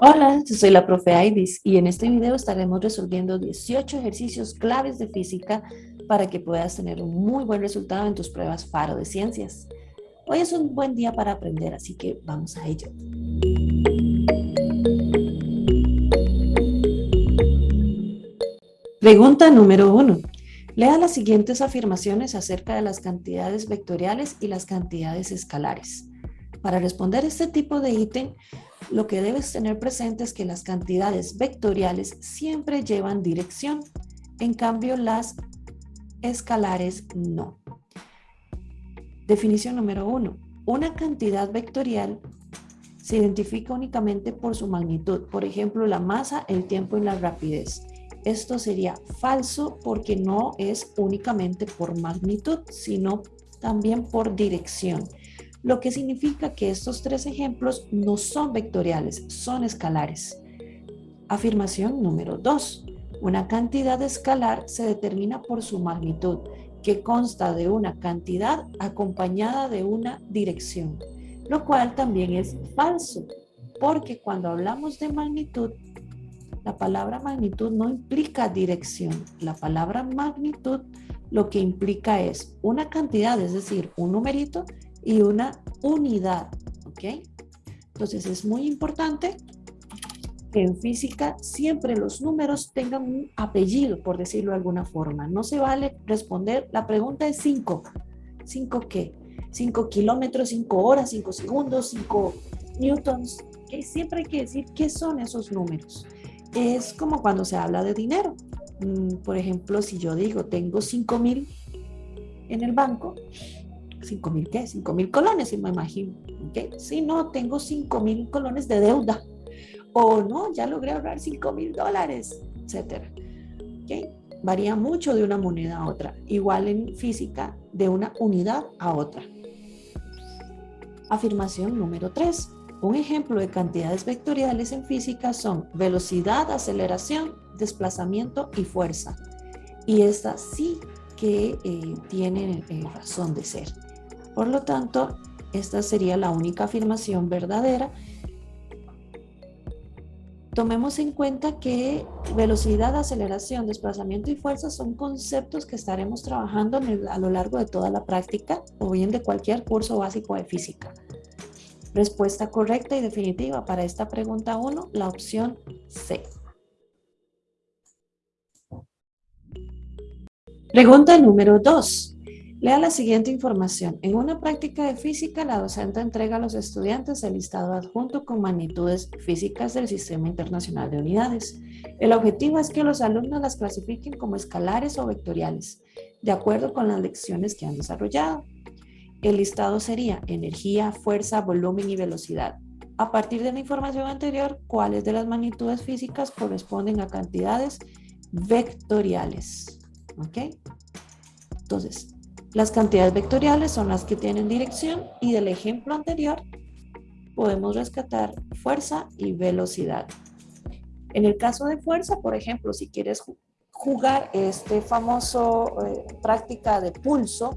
Hola, yo soy la profe Aidis y en este video estaremos resolviendo 18 ejercicios claves de física para que puedas tener un muy buen resultado en tus pruebas FARO de ciencias. Hoy es un buen día para aprender, así que vamos a ello. Pregunta número 1. Lea las siguientes afirmaciones acerca de las cantidades vectoriales y las cantidades escalares. Para responder este tipo de ítem, lo que debes tener presente es que las cantidades vectoriales siempre llevan dirección, en cambio las escalares no. Definición número uno. Una cantidad vectorial se identifica únicamente por su magnitud, por ejemplo, la masa, el tiempo y la rapidez. Esto sería falso porque no es únicamente por magnitud, sino también por dirección lo que significa que estos tres ejemplos no son vectoriales, son escalares. Afirmación número 2. Una cantidad escalar se determina por su magnitud, que consta de una cantidad acompañada de una dirección, lo cual también es falso, porque cuando hablamos de magnitud, la palabra magnitud no implica dirección. La palabra magnitud lo que implica es una cantidad, es decir, un numerito, y una unidad, ¿ok? Entonces es muy importante que en física siempre los números tengan un apellido, por decirlo de alguna forma. No se vale responder, la pregunta es 5. ¿5 qué? 5 kilómetros, 5 horas, 5 segundos, 5 newtons. ¿okay? Siempre hay que decir qué son esos números. Es como cuando se habla de dinero. Mm, por ejemplo, si yo digo tengo 5 mil en el banco, ¿5 mil qué? 5 mil colones, me imagino. ¿okay? Si no, tengo 5 mil colones de deuda. O no, ya logré ahorrar 5 mil dólares, etc. ¿okay? Varía mucho de una moneda a otra. Igual en física, de una unidad a otra. Afirmación número 3. Un ejemplo de cantidades vectoriales en física son velocidad, aceleración, desplazamiento y fuerza. Y estas sí que eh, tienen eh, razón de ser. Por lo tanto, esta sería la única afirmación verdadera. Tomemos en cuenta que velocidad, aceleración, desplazamiento y fuerza son conceptos que estaremos trabajando a lo largo de toda la práctica o bien de cualquier curso básico de física. Respuesta correcta y definitiva para esta pregunta 1, la opción C. Pregunta número 2. Lea la siguiente información. En una práctica de física, la docente entrega a los estudiantes el listado adjunto con magnitudes físicas del Sistema Internacional de Unidades. El objetivo es que los alumnos las clasifiquen como escalares o vectoriales, de acuerdo con las lecciones que han desarrollado. El listado sería energía, fuerza, volumen y velocidad. A partir de la información anterior, ¿cuáles de las magnitudes físicas corresponden a cantidades vectoriales? ¿Ok? Entonces, las cantidades vectoriales son las que tienen dirección y del ejemplo anterior podemos rescatar fuerza y velocidad. En el caso de fuerza, por ejemplo, si quieres jugar este famoso eh, práctica de pulso,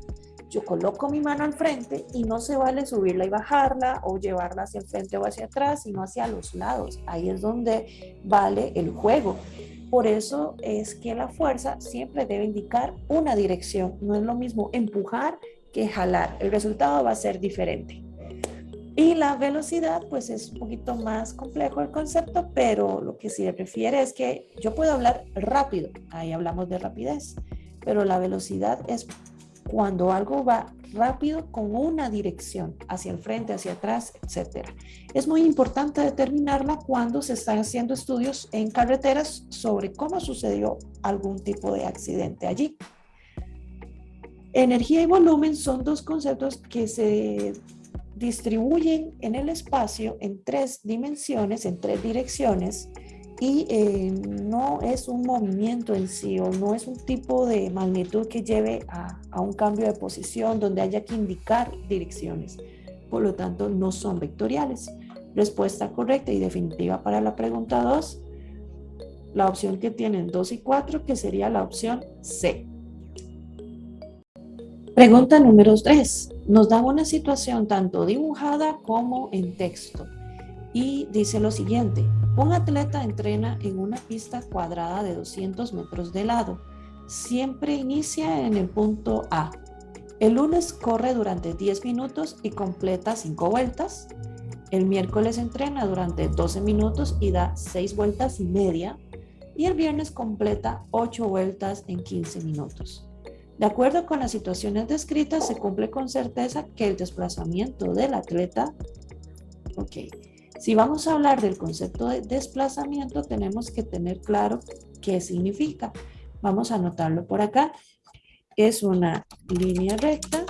yo coloco mi mano al frente y no se vale subirla y bajarla o llevarla hacia el frente o hacia atrás, sino hacia los lados. Ahí es donde vale el juego. Por eso es que la fuerza siempre debe indicar una dirección. No es lo mismo empujar que jalar. El resultado va a ser diferente. Y la velocidad, pues es un poquito más complejo el concepto, pero lo que sí se prefiere es que yo puedo hablar rápido. Ahí hablamos de rapidez. Pero la velocidad es cuando algo va rápido con una dirección, hacia el frente, hacia atrás, etc. Es muy importante determinarla cuando se están haciendo estudios en carreteras sobre cómo sucedió algún tipo de accidente allí. Energía y volumen son dos conceptos que se distribuyen en el espacio en tres dimensiones, en tres direcciones, y eh, no es un movimiento en sí o no es un tipo de magnitud que lleve a, un cambio de posición donde haya que indicar direcciones. Por lo tanto, no son vectoriales. Respuesta correcta y definitiva para la pregunta 2, la opción que tienen 2 y 4, que sería la opción C. Pregunta número 3. Nos da una situación tanto dibujada como en texto. Y dice lo siguiente, Un atleta entrena en una pista cuadrada de 200 metros de lado. Siempre inicia en el punto A. El lunes corre durante 10 minutos y completa 5 vueltas. El miércoles entrena durante 12 minutos y da 6 vueltas y media. Y el viernes completa 8 vueltas en 15 minutos. De acuerdo con las situaciones descritas, se cumple con certeza que el desplazamiento del atleta, ok, si vamos a hablar del concepto de desplazamiento, tenemos que tener claro qué significa. Vamos a anotarlo por acá. Es una línea recta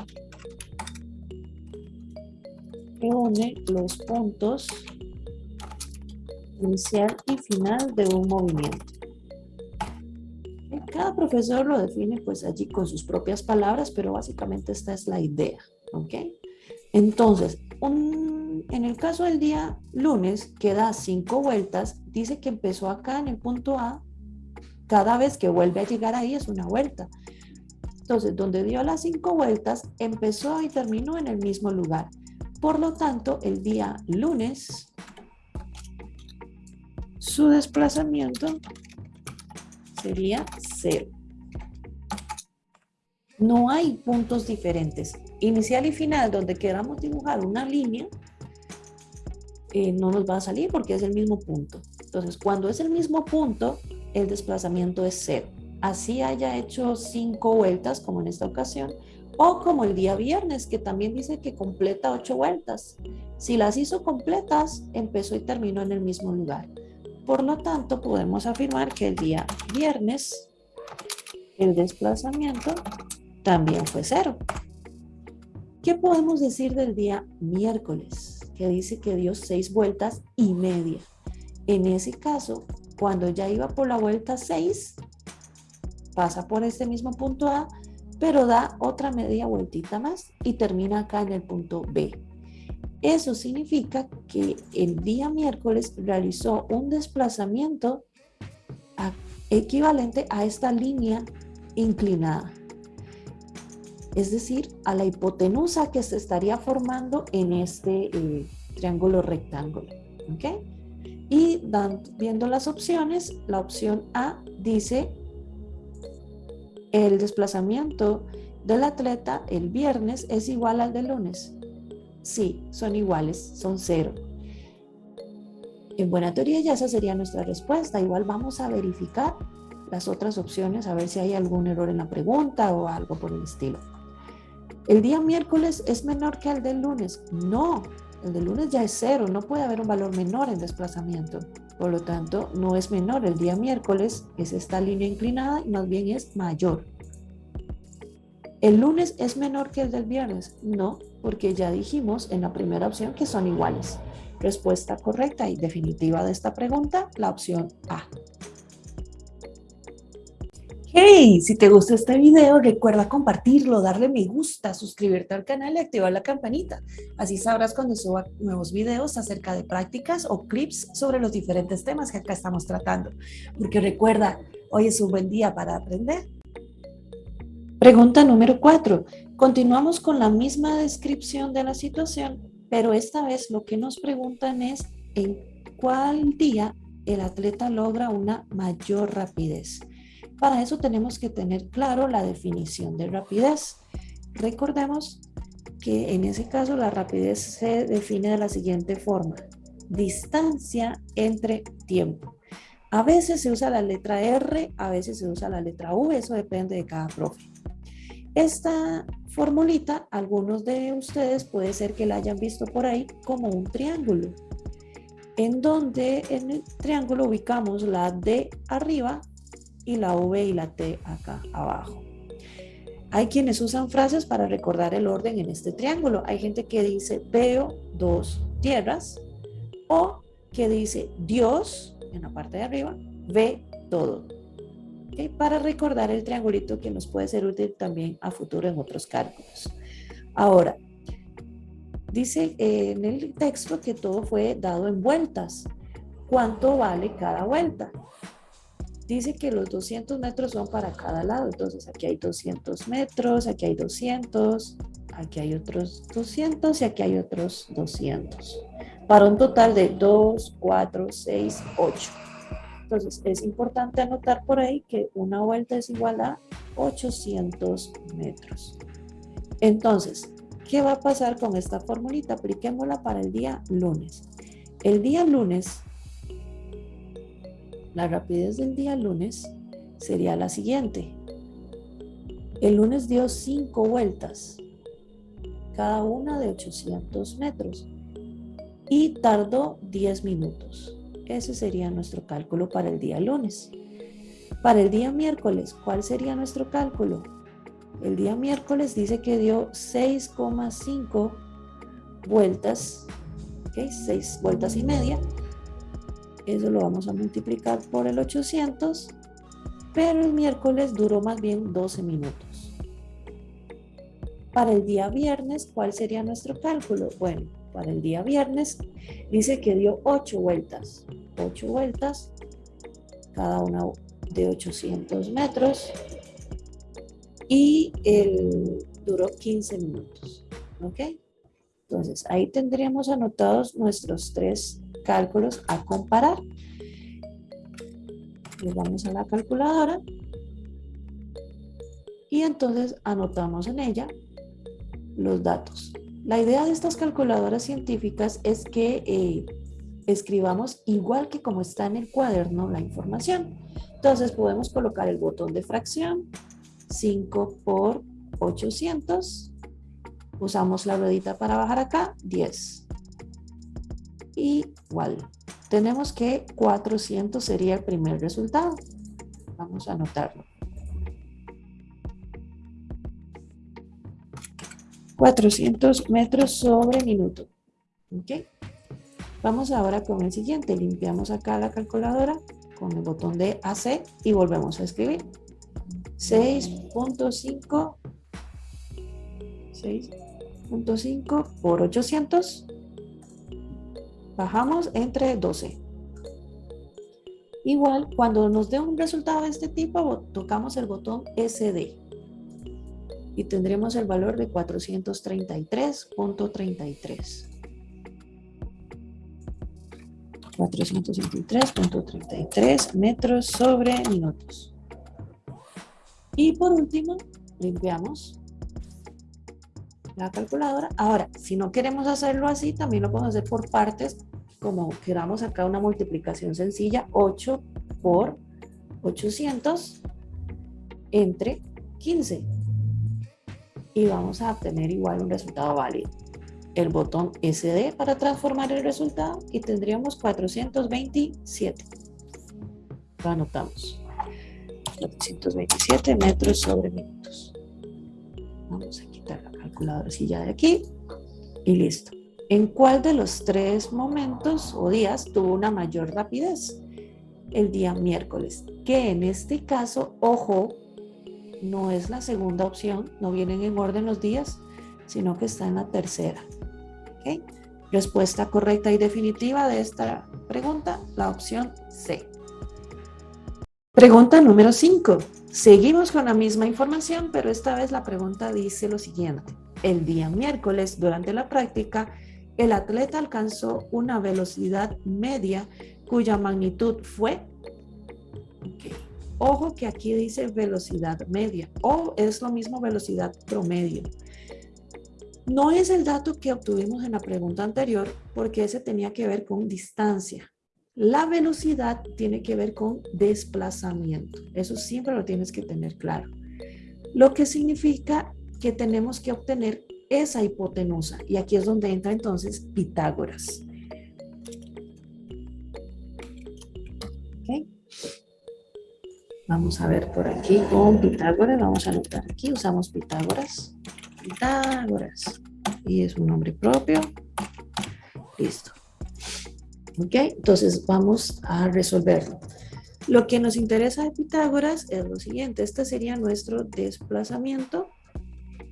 que une los puntos inicial y final de un movimiento. Cada profesor lo define pues allí con sus propias palabras, pero básicamente esta es la idea, ¿ok? Entonces, en el caso del día lunes, que da cinco vueltas, dice que empezó acá en el punto A, cada vez que vuelve a llegar ahí es una vuelta. Entonces, donde dio las cinco vueltas, empezó y terminó en el mismo lugar. Por lo tanto, el día lunes, su desplazamiento sería cero. No hay puntos diferentes. Inicial y final, donde queramos dibujar una línea, eh, no nos va a salir porque es el mismo punto. Entonces, cuando es el mismo punto, el desplazamiento es cero. Así haya hecho cinco vueltas, como en esta ocasión, o como el día viernes, que también dice que completa ocho vueltas. Si las hizo completas, empezó y terminó en el mismo lugar. Por lo tanto, podemos afirmar que el día viernes el desplazamiento también fue cero. ¿Qué podemos decir del día miércoles? Que dice que dio seis vueltas y media. En ese caso, cuando ya iba por la vuelta 6, pasa por este mismo punto A, pero da otra media vueltita más y termina acá en el punto B. Eso significa que el día miércoles realizó un desplazamiento equivalente a esta línea inclinada. Es decir, a la hipotenusa que se estaría formando en este eh, triángulo rectángulo. Y viendo las opciones, la opción A dice el desplazamiento del atleta el viernes es igual al del lunes. Sí, son iguales, son cero. En buena teoría ya esa sería nuestra respuesta. Igual vamos a verificar las otras opciones a ver si hay algún error en la pregunta o algo por el estilo. ¿El día miércoles es menor que el del lunes? No, el del lunes ya es cero, no puede haber un valor menor en desplazamiento. Por lo tanto, no es menor. El día miércoles es esta línea inclinada y más bien es mayor. ¿El lunes es menor que el del viernes? No, porque ya dijimos en la primera opción que son iguales. Respuesta correcta y definitiva de esta pregunta, la opción A. Hey, si te gustó este video, recuerda compartirlo, darle me gusta, suscribirte al canal y activar la campanita. Así sabrás cuando suba nuevos videos acerca de prácticas o clips sobre los diferentes temas que acá estamos tratando. Porque recuerda, hoy es un buen día para aprender. Pregunta número 4. Continuamos con la misma descripción de la situación, pero esta vez lo que nos preguntan es en cuál día el atleta logra una mayor rapidez. Para eso tenemos que tener claro la definición de rapidez. Recordemos que en ese caso la rapidez se define de la siguiente forma. Distancia entre tiempo. A veces se usa la letra R, a veces se usa la letra V, eso depende de cada profe. Esta formulita, algunos de ustedes puede ser que la hayan visto por ahí como un triángulo, en donde en el triángulo ubicamos la D arriba y la V y la T acá abajo. Hay quienes usan frases para recordar el orden en este triángulo. Hay gente que dice veo dos tierras o que dice Dios en la parte de arriba ve todo para recordar el triangulito que nos puede ser útil también a futuro en otros cálculos. Ahora, dice eh, en el texto que todo fue dado en vueltas. ¿Cuánto vale cada vuelta? Dice que los 200 metros son para cada lado, entonces aquí hay 200 metros, aquí hay 200, aquí hay otros 200 y aquí hay otros 200. para un total de 2, 4, 6, 8. Entonces es importante anotar por ahí que una vuelta es igual a 800 metros. Entonces, ¿qué va a pasar con esta formulita? Apliquémosla para el día lunes. El día lunes, la rapidez del día lunes sería la siguiente. El lunes dio 5 vueltas, cada una de 800 metros, y tardó 10 minutos. Ese sería nuestro cálculo para el día lunes. Para el día miércoles, ¿cuál sería nuestro cálculo? El día miércoles dice que dio 6,5 vueltas, ¿ok? 6 vueltas y media. Eso lo vamos a multiplicar por el 800, pero el miércoles duró más bien 12 minutos. Para el día viernes, ¿cuál sería nuestro cálculo? Bueno, para el día viernes dice que dio 8 vueltas. 8 vueltas, cada una de 800 metros y el duró 15 minutos. ¿Ok? Entonces, ahí tendríamos anotados nuestros tres cálculos a comparar. Le vamos a la calculadora y entonces anotamos en ella los datos. La idea de estas calculadoras científicas es que eh, escribamos igual que como está en el cuaderno la información. Entonces podemos colocar el botón de fracción, 5 por 800. Usamos la ruedita para bajar acá, 10. Tenemos que 400 sería el primer resultado. Vamos a anotarlo. 400 metros sobre minuto. ¿Ok? Vamos ahora con el siguiente. Limpiamos acá la calculadora con el botón de AC y volvemos a escribir. 6.5 6.5 por 800 bajamos entre 12 igual cuando nos dé un resultado de este tipo tocamos el botón SD y tendremos el valor de 433.33 423.33 metros sobre minutos. Y por último, limpiamos la calculadora. Ahora, si no queremos hacerlo así, también lo podemos hacer por partes, como queramos acá una multiplicación sencilla, 8 por 800 entre 15. Y vamos a obtener igual un resultado válido el botón SD para transformar el resultado y tendríamos 427. Lo anotamos. 427 metros sobre minutos. Vamos a la calculadora de aquí y listo. ¿En cuál de los tres momentos o días tuvo una mayor rapidez? El día miércoles, que en este caso, ojo, no es la segunda opción, no vienen en orden los días, sino que está en la tercera. Respuesta correcta y definitiva de esta pregunta, la opción C. Pregunta número 5. Seguimos con la misma información, pero esta vez la pregunta dice lo siguiente. El día miércoles, durante la práctica, el atleta alcanzó una velocidad media cuya magnitud fue... Ojo que aquí dice velocidad media o es lo mismo velocidad promedio. No es el dato que obtuvimos en la pregunta anterior porque ese tenía que ver con distancia. La velocidad tiene que ver con desplazamiento. Eso siempre lo tienes que tener claro. Lo que significa que tenemos que obtener esa hipotenusa. Y aquí es donde entra entonces Pitágoras. Vamos a ver por aquí con Pitágoras. Vamos a anotar aquí. Usamos Pitágoras. Pitágoras. Y es un nombre propio. Listo. ¿Ok? Entonces vamos a resolverlo. Lo que nos interesa de Pitágoras es lo siguiente. Este sería nuestro desplazamiento.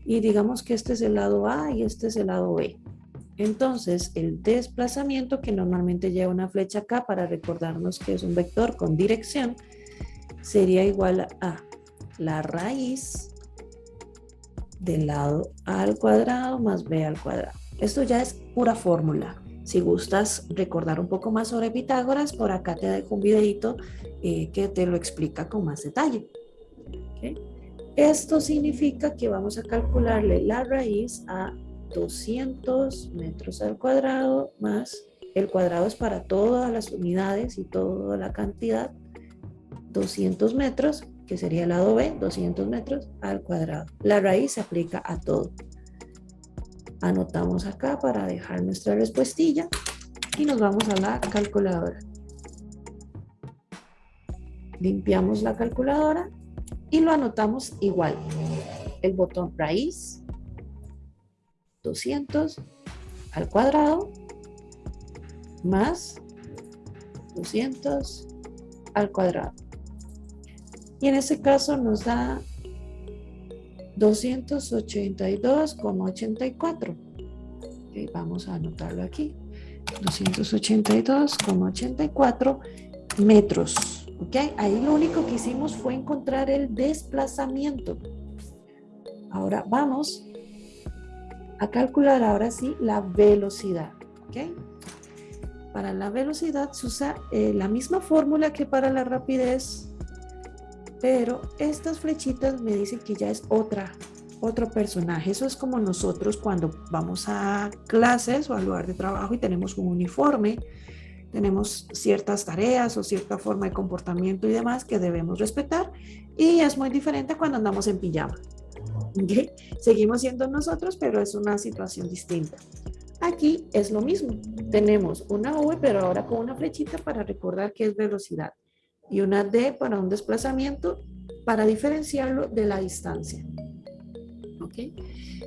Y digamos que este es el lado A y este es el lado B. Entonces, el desplazamiento que normalmente lleva una flecha acá para recordarnos que es un vector con dirección, sería igual a la raíz del lado A al cuadrado más B al cuadrado. Esto ya es pura fórmula. Si gustas recordar un poco más sobre Pitágoras, por acá te dejo un videito eh, que te lo explica con más detalle. Esto significa que vamos a calcularle la raíz a 200 metros al cuadrado más, el cuadrado es para todas las unidades y toda la cantidad, 200 metros, que sería el lado B, 200 metros al cuadrado. La raíz se aplica a todo. Anotamos acá para dejar nuestra respuestilla y nos vamos a la calculadora. Limpiamos la calculadora y lo anotamos igual. El botón raíz, 200 al cuadrado, más 200 al cuadrado. Y en este caso nos da 282,84. vamos a anotarlo aquí. 282,84 metros. ¿Okay? Ahí lo único que hicimos fue encontrar el desplazamiento. Ahora vamos a calcular ahora sí la velocidad. ¿okay? Para la velocidad se usa eh, la misma fórmula que para la rapidez, pero estas flechitas me dicen que ya es otra, otro personaje. Eso es como nosotros cuando vamos a clases o al lugar de trabajo y tenemos un uniforme tenemos ciertas tareas o cierta forma de comportamiento y demás que debemos respetar y es muy diferente cuando andamos en pijama. Seguimos siendo nosotros, pero es una situación distinta. Aquí es lo mismo. Tenemos una V, pero ahora con una flechita para recordar que es velocidad y una D para un desplazamiento para diferenciarlo de la distancia.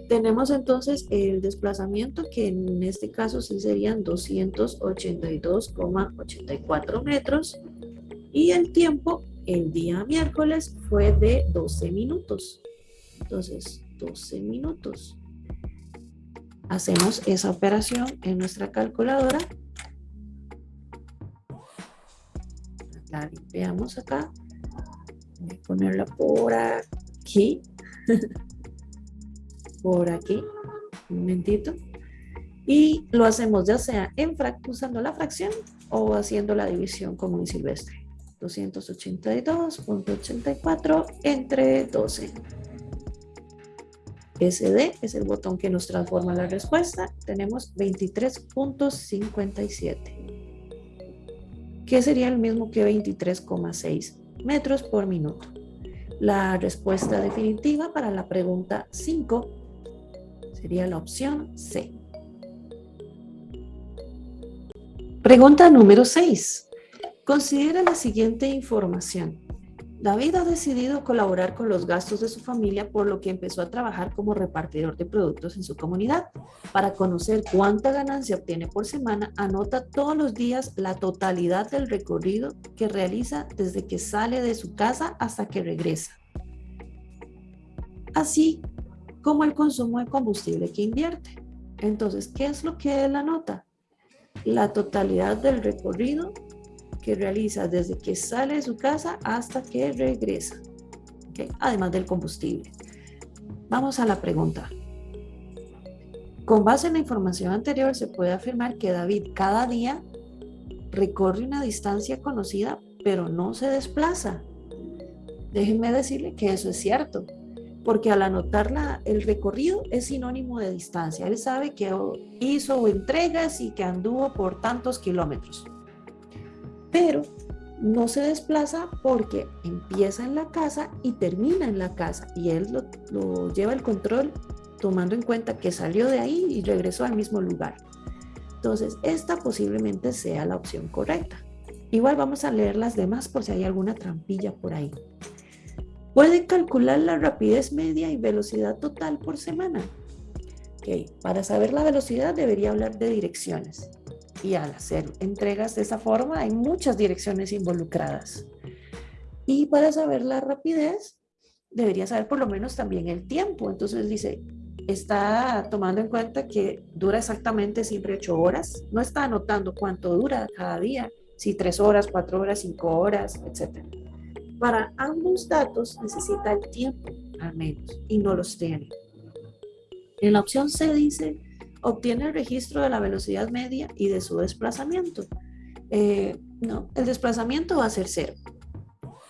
Tenemos entonces el desplazamiento que en este caso sí serían 282,84 metros y el tiempo el día miércoles fue de 12 minutos. Entonces, 12 minutos. Hacemos esa operación en nuestra calculadora. La limpiamos acá. Voy a ponerla por aquí. por aquí, un momentito, y lo hacemos ya sea usando la fracción o haciendo la división común y silvestre. 282.84 entre 12. SD es el botón que nos transforma la respuesta. Tenemos 23.57, que sería el mismo que 23,6 metros por minuto. La respuesta definitiva para la pregunta 5 Sería la opción C. Pregunta número 6. Considera la siguiente información. David ha decidido colaborar con los gastos de su familia por lo que empezó a trabajar como repartidor de productos en su comunidad. Para conocer cuánta ganancia obtiene por semana, anota todos los días la totalidad del recorrido que realiza desde que sale de su casa hasta que regresa. Así como el consumo de combustible que invierte. Entonces, ¿qué es lo que él anota? La totalidad del recorrido que realiza desde que sale de su casa hasta que regresa, además del combustible. Vamos a la pregunta. Con base en la información anterior se puede afirmar que David cada día recorre una distancia conocida, pero no se desplaza. Déjenme decirle que eso es cierto porque al anotar el recorrido es sinónimo de distancia. Él sabe que hizo entregas y que anduvo por tantos kilómetros. Pero no se desplaza porque empieza en la casa y termina en la casa. Y él lo, lo lleva el control tomando en cuenta que salió de ahí y regresó al mismo lugar. Entonces, esta posiblemente sea la opción correcta. Igual vamos a leer las demás por si hay alguna trampilla por ahí. Puede calcular la rapidez media y velocidad total por semana. Okay. Para saber la velocidad debería hablar de direcciones. Y al hacer entregas de esa forma hay muchas direcciones involucradas. Y para saber la rapidez debería saber por lo menos también el tiempo. Entonces dice, está tomando en cuenta que dura exactamente siempre ocho horas. No está anotando cuánto dura cada día, si tres horas, cuatro horas, cinco horas, etcétera. Para ambos datos necesita el tiempo, al menos, y no los tiene. En la opción C dice, obtiene el registro de la velocidad media y de su desplazamiento. Eh, no, el desplazamiento va a ser cero,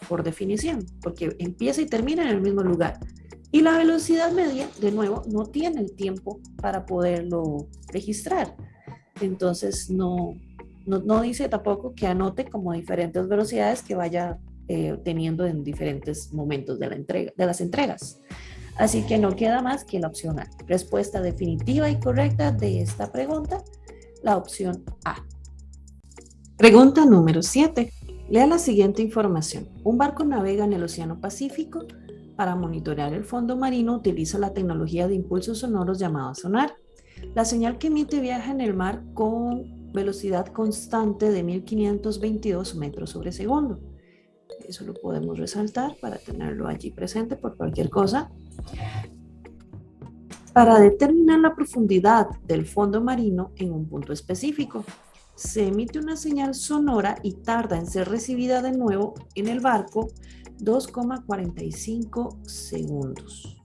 por definición, porque empieza y termina en el mismo lugar. Y la velocidad media, de nuevo, no tiene el tiempo para poderlo registrar. Entonces, no, no, dice tampoco que anote como diferentes velocidades que vaya eh, teniendo en diferentes momentos de, la entrega, de las entregas. Así que no queda más que la opción A. Respuesta definitiva y correcta de esta pregunta, la opción A. Pregunta número 7. Lea la siguiente información. Un barco navega en el Océano Pacífico. Para monitorear el fondo marino utiliza la tecnología de impulsos sonoros llamada sonar. La señal que emite viaja en el mar con velocidad constante de 1522 metros sobre segundo. Eso lo podemos resaltar para tenerlo allí presente por cualquier cosa. Para determinar la profundidad del fondo marino en un punto específico, se emite una señal sonora y tarda en ser recibida de nuevo en el barco 2,45 segundos.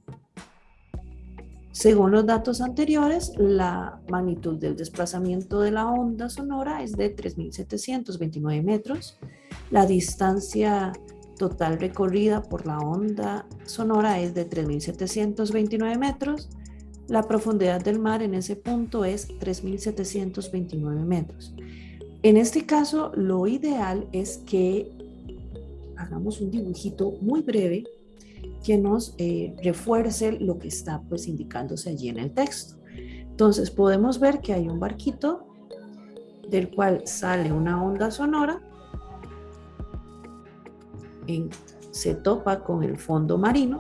Según los datos anteriores, la magnitud del desplazamiento de la onda sonora es de 3.729 metros. La distancia total recorrida por la onda sonora es de 3.729 metros. La profundidad del mar en ese punto es 3.729 metros. En este caso, lo ideal es que hagamos un dibujito muy breve que nos eh, refuerce lo que está pues indicándose allí en el texto. Entonces podemos ver que hay un barquito del cual sale una onda sonora, se topa con el fondo marino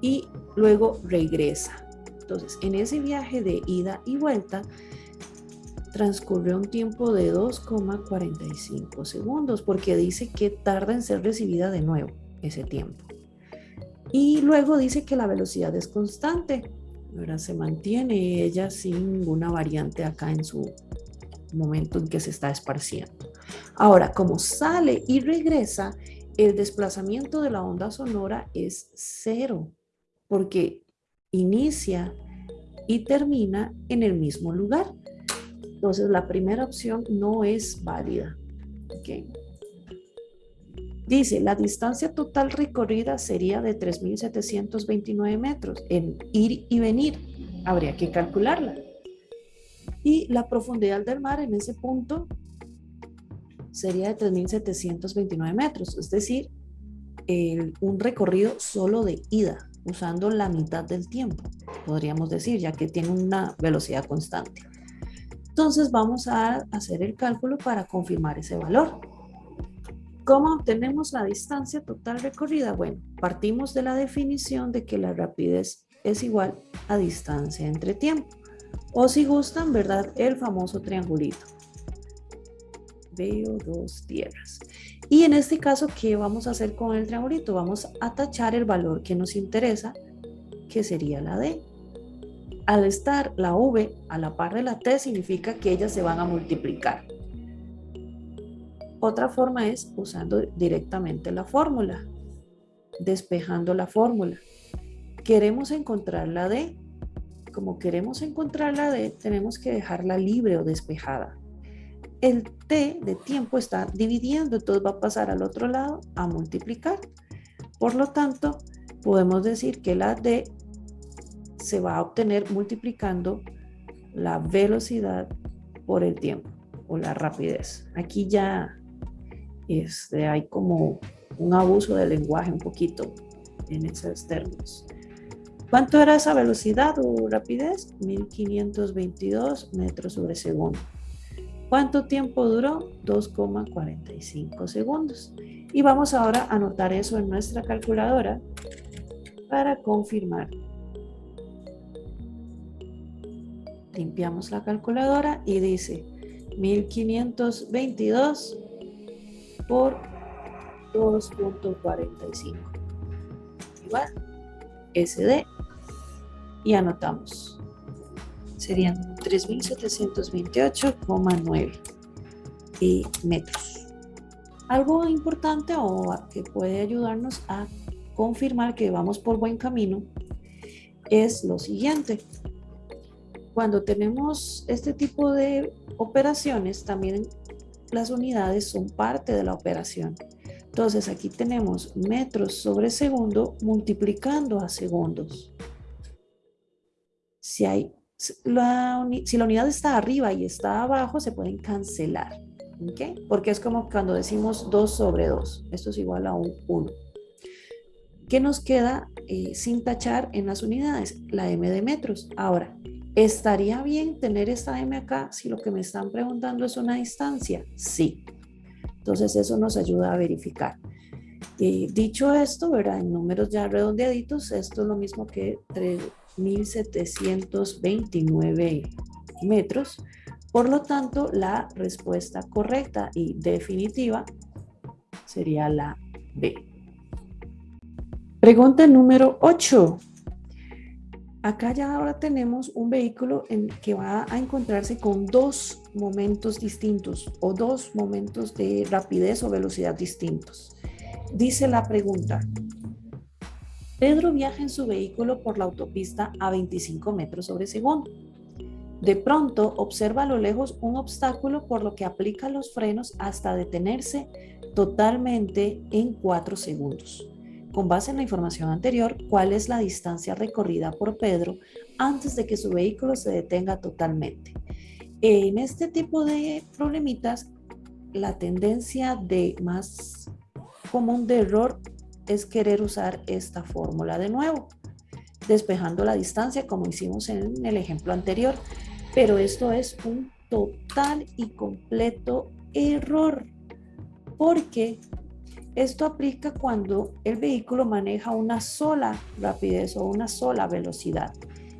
y luego regresa. Entonces en ese viaje de ida y vuelta transcurrió un tiempo de 2,45 segundos porque dice que tarda en ser recibida de nuevo ese tiempo. Y luego dice que la velocidad es constante, ahora se mantiene ella sin ninguna variante acá en su momento en que se está esparciendo. Ahora, como sale y regresa, el desplazamiento de la onda sonora es cero, porque inicia y termina en el mismo lugar. Entonces, la primera opción no es válida. Okay. Dice, la distancia total recorrida sería de 3.729 metros en ir y venir. Habría que calcularla. Y la profundidad del mar en ese punto sería de 3.729 metros, es decir, un recorrido solo de ida, usando la mitad del tiempo, podríamos decir, ya que tiene una velocidad constante. Entonces vamos a hacer el cálculo para confirmar ese valor. ¿Cómo obtenemos la distancia total recorrida? Bueno, partimos de la definición de que la rapidez es igual a distancia entre tiempo. O si gustan, ¿verdad? El famoso triangulito. Veo dos tierras. Y en este caso, ¿qué vamos a hacer con el triangulito? Vamos a tachar el valor que nos interesa, que sería la D. Al estar la V a la par de la T, significa que ellas se van a multiplicar. Otra forma es usando directamente la fórmula, despejando la fórmula. Queremos encontrar la D. Como queremos encontrar la D, tenemos que dejarla libre o despejada. El T de tiempo está dividiendo, entonces va a pasar al otro lado a multiplicar. Por lo tanto, podemos decir que la D se va a obtener multiplicando la velocidad por el tiempo o la rapidez. Aquí ya este, hay como un abuso del lenguaje un poquito en esos términos. ¿Cuánto era esa velocidad o rapidez? 1522 metros sobre segundo. ¿Cuánto tiempo duró? 2,45 segundos. Y vamos ahora a anotar eso en nuestra calculadora para confirmar. Limpiamos la calculadora y dice 1522 por 2.45 igual SD y anotamos serían 3728,9 metros algo importante o que puede ayudarnos a confirmar que vamos por buen camino es lo siguiente cuando tenemos este tipo de operaciones, también las unidades son parte de la operación. Entonces aquí tenemos metros sobre segundo multiplicando a segundos. Si, hay, la, si la unidad está arriba y está abajo, se pueden cancelar. Porque es como cuando decimos 2 sobre 2. Esto es igual a un 1. ¿Qué nos queda eh, sin tachar en las unidades? La M de metros. Ahora, ¿estaría bien tener esta M acá si lo que me están preguntando es una distancia? Sí. Entonces eso nos ayuda a verificar. Eh, dicho esto, ¿verdad? en números ya redondeaditos, esto es lo mismo que 3.729 metros. Por lo tanto, la respuesta correcta y definitiva sería la B. Pregunta número 8. Acá ya ahora tenemos un vehículo en que va a encontrarse con dos momentos distintos o dos momentos de rapidez o velocidad distintos. Dice la pregunta, Pedro viaja en su vehículo por la autopista a 25 metros sobre segundo. De pronto observa a lo lejos un obstáculo por lo que aplica los frenos hasta detenerse totalmente en 4 segundos con base en la información anterior, cuál es la distancia recorrida por Pedro antes de que su vehículo se detenga totalmente. En este tipo de problemitas, la tendencia de más común de error es querer usar esta fórmula de nuevo, despejando la distancia como hicimos en el ejemplo anterior, pero esto es un total y completo error, porque esto aplica cuando el vehículo maneja una sola rapidez o una sola velocidad.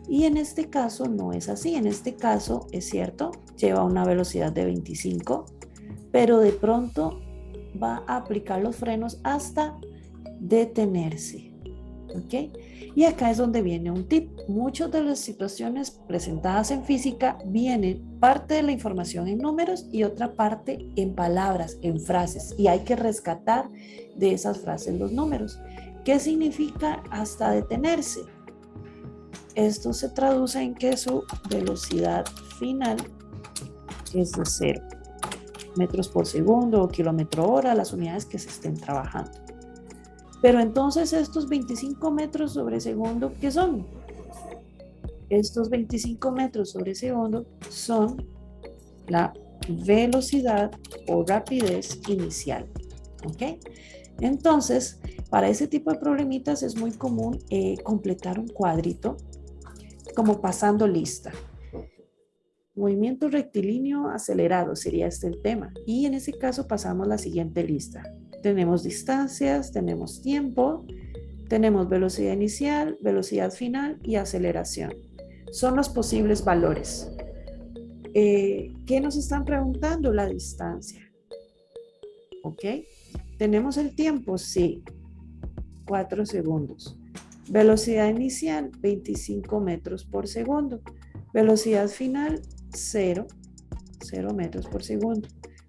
Y en este caso no es así. En este caso, es cierto, lleva una velocidad de 25, pero de pronto va a aplicar los frenos hasta detenerse. ¿Ok? Y acá es donde viene un tip. Muchas de las situaciones presentadas en física vienen parte de la información en números y otra parte en palabras, en frases. Y hay que rescatar de esas frases los números. ¿Qué significa hasta detenerse? Esto se traduce en que su velocidad final es de cero metros por segundo o kilómetro hora, las unidades que se estén trabajando. Pero entonces estos 25 metros sobre segundo, ¿qué son? Estos 25 metros sobre segundo son la velocidad o rapidez inicial. ¿Ok? Entonces, para ese tipo de problemitas es muy común eh, completar un cuadrito como pasando lista. Movimiento rectilíneo acelerado sería este el tema. Y en ese caso pasamos la siguiente lista. Tenemos distancias, tenemos tiempo, tenemos velocidad inicial, velocidad final y aceleración. Son los posibles valores. Eh, ¿Qué nos están preguntando? La distancia. ¿Ok? ¿Tenemos el tiempo? Sí. 4 segundos. Velocidad inicial, 25 metros por segundo. Velocidad final, 0. 0 metros por segundo.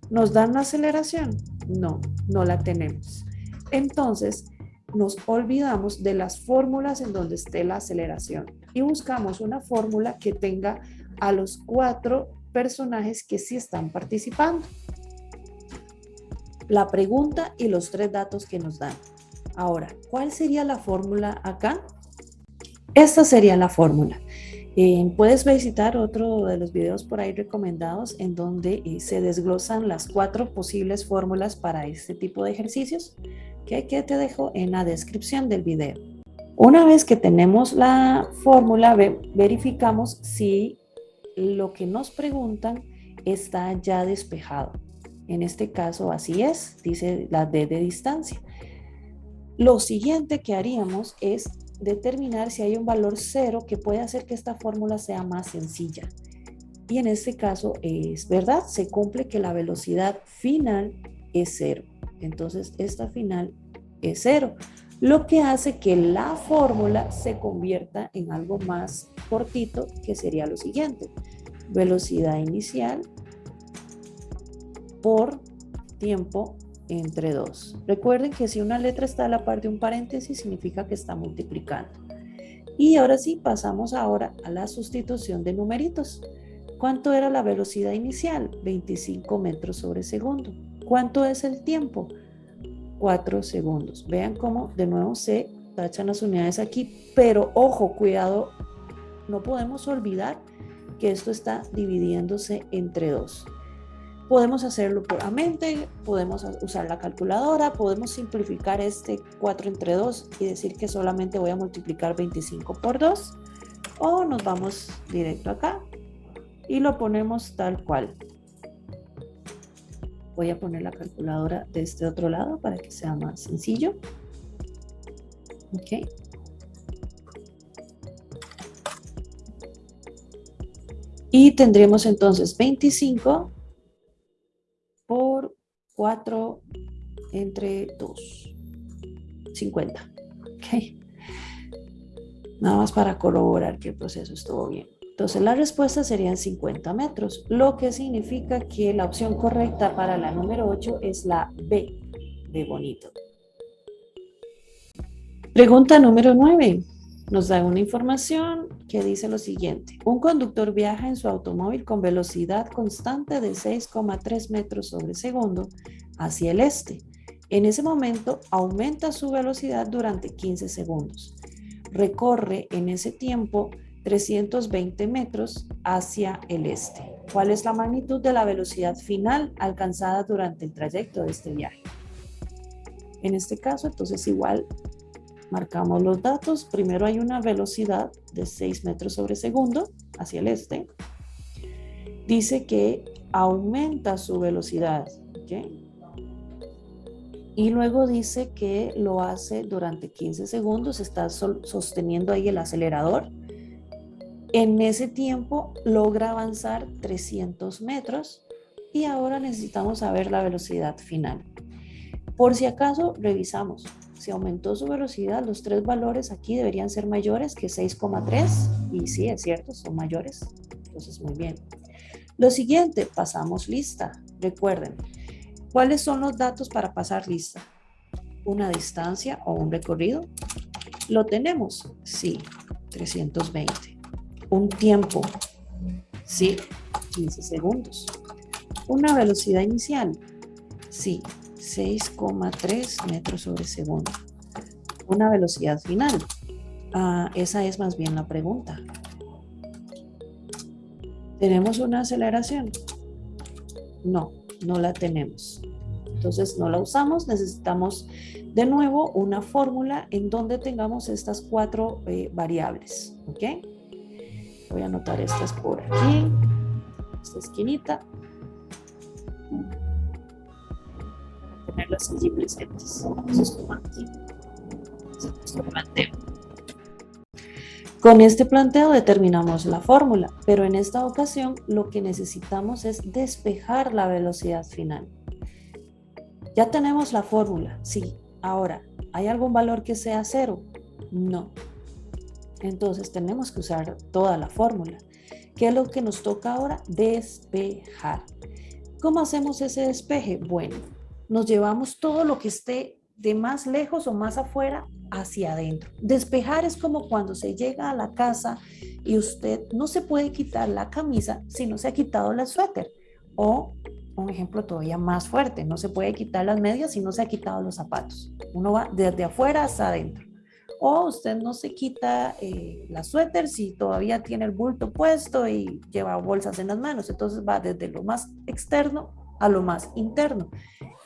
¿Nos dan aceleración? No, no la tenemos. Entonces, nos olvidamos de las fórmulas en donde esté la aceleración y buscamos una fórmula que tenga a los cuatro personajes que sí están participando. La pregunta y los tres datos que nos dan. Ahora, ¿cuál sería la fórmula acá? Esta sería la fórmula. Eh, puedes visitar otro de los videos por ahí recomendados en donde eh, se desglosan las cuatro posibles fórmulas para este tipo de ejercicios que, que te dejo en la descripción del video. Una vez que tenemos la fórmula, verificamos si lo que nos preguntan está ya despejado. En este caso así es, dice la D de distancia. Lo siguiente que haríamos es determinar si hay un valor cero que puede hacer que esta fórmula sea más sencilla. Y en este caso es verdad, se cumple que la velocidad final es cero. Entonces esta final es cero, lo que hace que la fórmula se convierta en algo más cortito, que sería lo siguiente. Velocidad inicial por tiempo entre dos. Recuerden que si una letra está a la par de un paréntesis, significa que está multiplicando. Y ahora sí, pasamos ahora a la sustitución de numeritos. ¿Cuánto era la velocidad inicial? 25 metros sobre segundo. ¿Cuánto es el tiempo? 4 segundos. Vean cómo de nuevo se tachan las unidades aquí, pero ojo, cuidado, no podemos olvidar que esto está dividiéndose entre dos. Podemos hacerlo puramente, podemos usar la calculadora, podemos simplificar este 4 entre 2 y decir que solamente voy a multiplicar 25 por 2 o nos vamos directo acá y lo ponemos tal cual. Voy a poner la calculadora de este otro lado para que sea más sencillo. Ok. Y tendremos entonces 25 por 4 entre 2. 50. Ok. Nada más para corroborar que el proceso estuvo bien. Entonces la respuesta serían 50 metros, lo que significa que la opción correcta para la número 8 es la B de bonito. Pregunta número 9. Nos da una información que dice lo siguiente. Un conductor viaja en su automóvil con velocidad constante de 6,3 metros sobre segundo hacia el este. En ese momento aumenta su velocidad durante 15 segundos. Recorre en ese tiempo 320 metros hacia el este. ¿Cuál es la magnitud de la velocidad final alcanzada durante el trayecto de este viaje? En este caso, entonces igual marcamos los datos. Primero hay una velocidad de 6 metros sobre segundo hacia el este. Dice que aumenta su velocidad. Y luego dice que lo hace durante 15 segundos. Está sosteniendo ahí el acelerador en ese tiempo logra avanzar 300 metros y ahora necesitamos saber la velocidad final. Por si acaso, revisamos. Si aumentó su velocidad, los tres valores aquí deberían ser mayores que 6,3 y sí, es cierto, son mayores. Entonces, muy bien. Lo siguiente, pasamos lista. Recuerden, ¿cuáles son los datos para pasar lista? ¿Una distancia o un recorrido? ¿Lo tenemos? Sí, 320 un tiempo, sí, 15 segundos. Una velocidad inicial, sí, 6,3 metros sobre segundo. Una velocidad final, ah, esa es más bien la pregunta. ¿Tenemos una aceleración? No, no la tenemos. Entonces no la usamos, necesitamos de nuevo una fórmula en donde tengamos estas cuatro eh, variables. ¿ok? Voy a anotar estas por aquí, esta esquinita. Presentes. Eso es como aquí. planteo. Con este planteo determinamos la fórmula, pero en esta ocasión lo que necesitamos es despejar la velocidad final. Ya tenemos la fórmula, sí. Ahora, ¿hay algún valor que sea cero? No. Entonces tenemos que usar toda la fórmula. ¿Qué es lo que nos toca ahora? Despejar. ¿Cómo hacemos ese despeje? Bueno, nos llevamos todo lo que esté de más lejos o más afuera hacia adentro. Despejar es como cuando se llega a la casa y usted no se puede quitar la camisa si no se ha quitado la suéter. O un ejemplo todavía más fuerte, no se puede quitar las medias si no se ha quitado los zapatos. Uno va desde afuera hasta adentro o usted no se quita eh, la suéter si todavía tiene el bulto puesto y lleva bolsas en las manos. Entonces va desde lo más externo a lo más interno.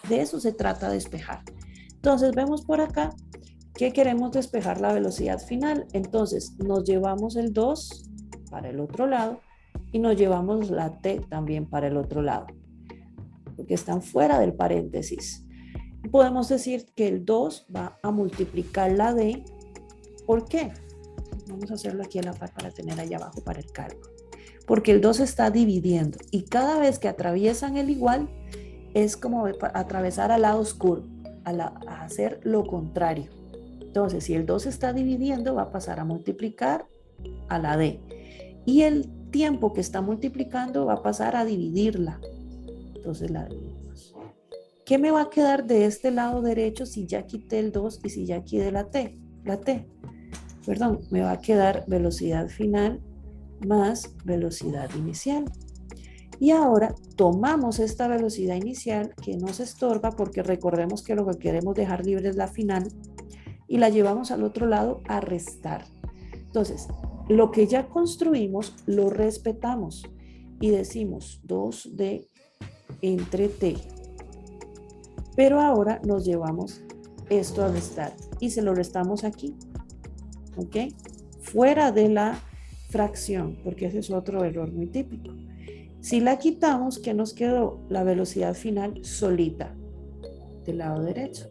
De eso se trata de despejar. Entonces vemos por acá que queremos despejar la velocidad final. Entonces nos llevamos el 2 para el otro lado y nos llevamos la T también para el otro lado, porque están fuera del paréntesis. Podemos decir que el 2 va a multiplicar la D ¿Por qué? Vamos a hacerlo aquí la par para tener ahí abajo para el cálculo. Porque el 2 está dividiendo y cada vez que atraviesan el igual es como atravesar al lado oscuro, a, hacer lo contrario. Entonces, si el 2 está dividiendo, va a pasar a multiplicar a la D. Y el tiempo que está multiplicando va a pasar a dividirla. Entonces la dividimos. ¿Qué me va a quedar de este lado derecho si ya quité el 2 y si ya quité la T? La T perdón, me va a quedar velocidad final más velocidad inicial. Y ahora tomamos esta velocidad inicial que nos estorba porque recordemos que lo que queremos dejar libre es la final y la llevamos al otro lado a restar. Entonces, lo que ya construimos lo respetamos y decimos 2D entre T. Pero ahora nos llevamos esto a restar y se lo restamos aquí. ¿Ok? Fuera de la fracción, porque ese es otro error muy típico. Si la quitamos, ¿qué nos quedó? La velocidad final solita del lado derecho.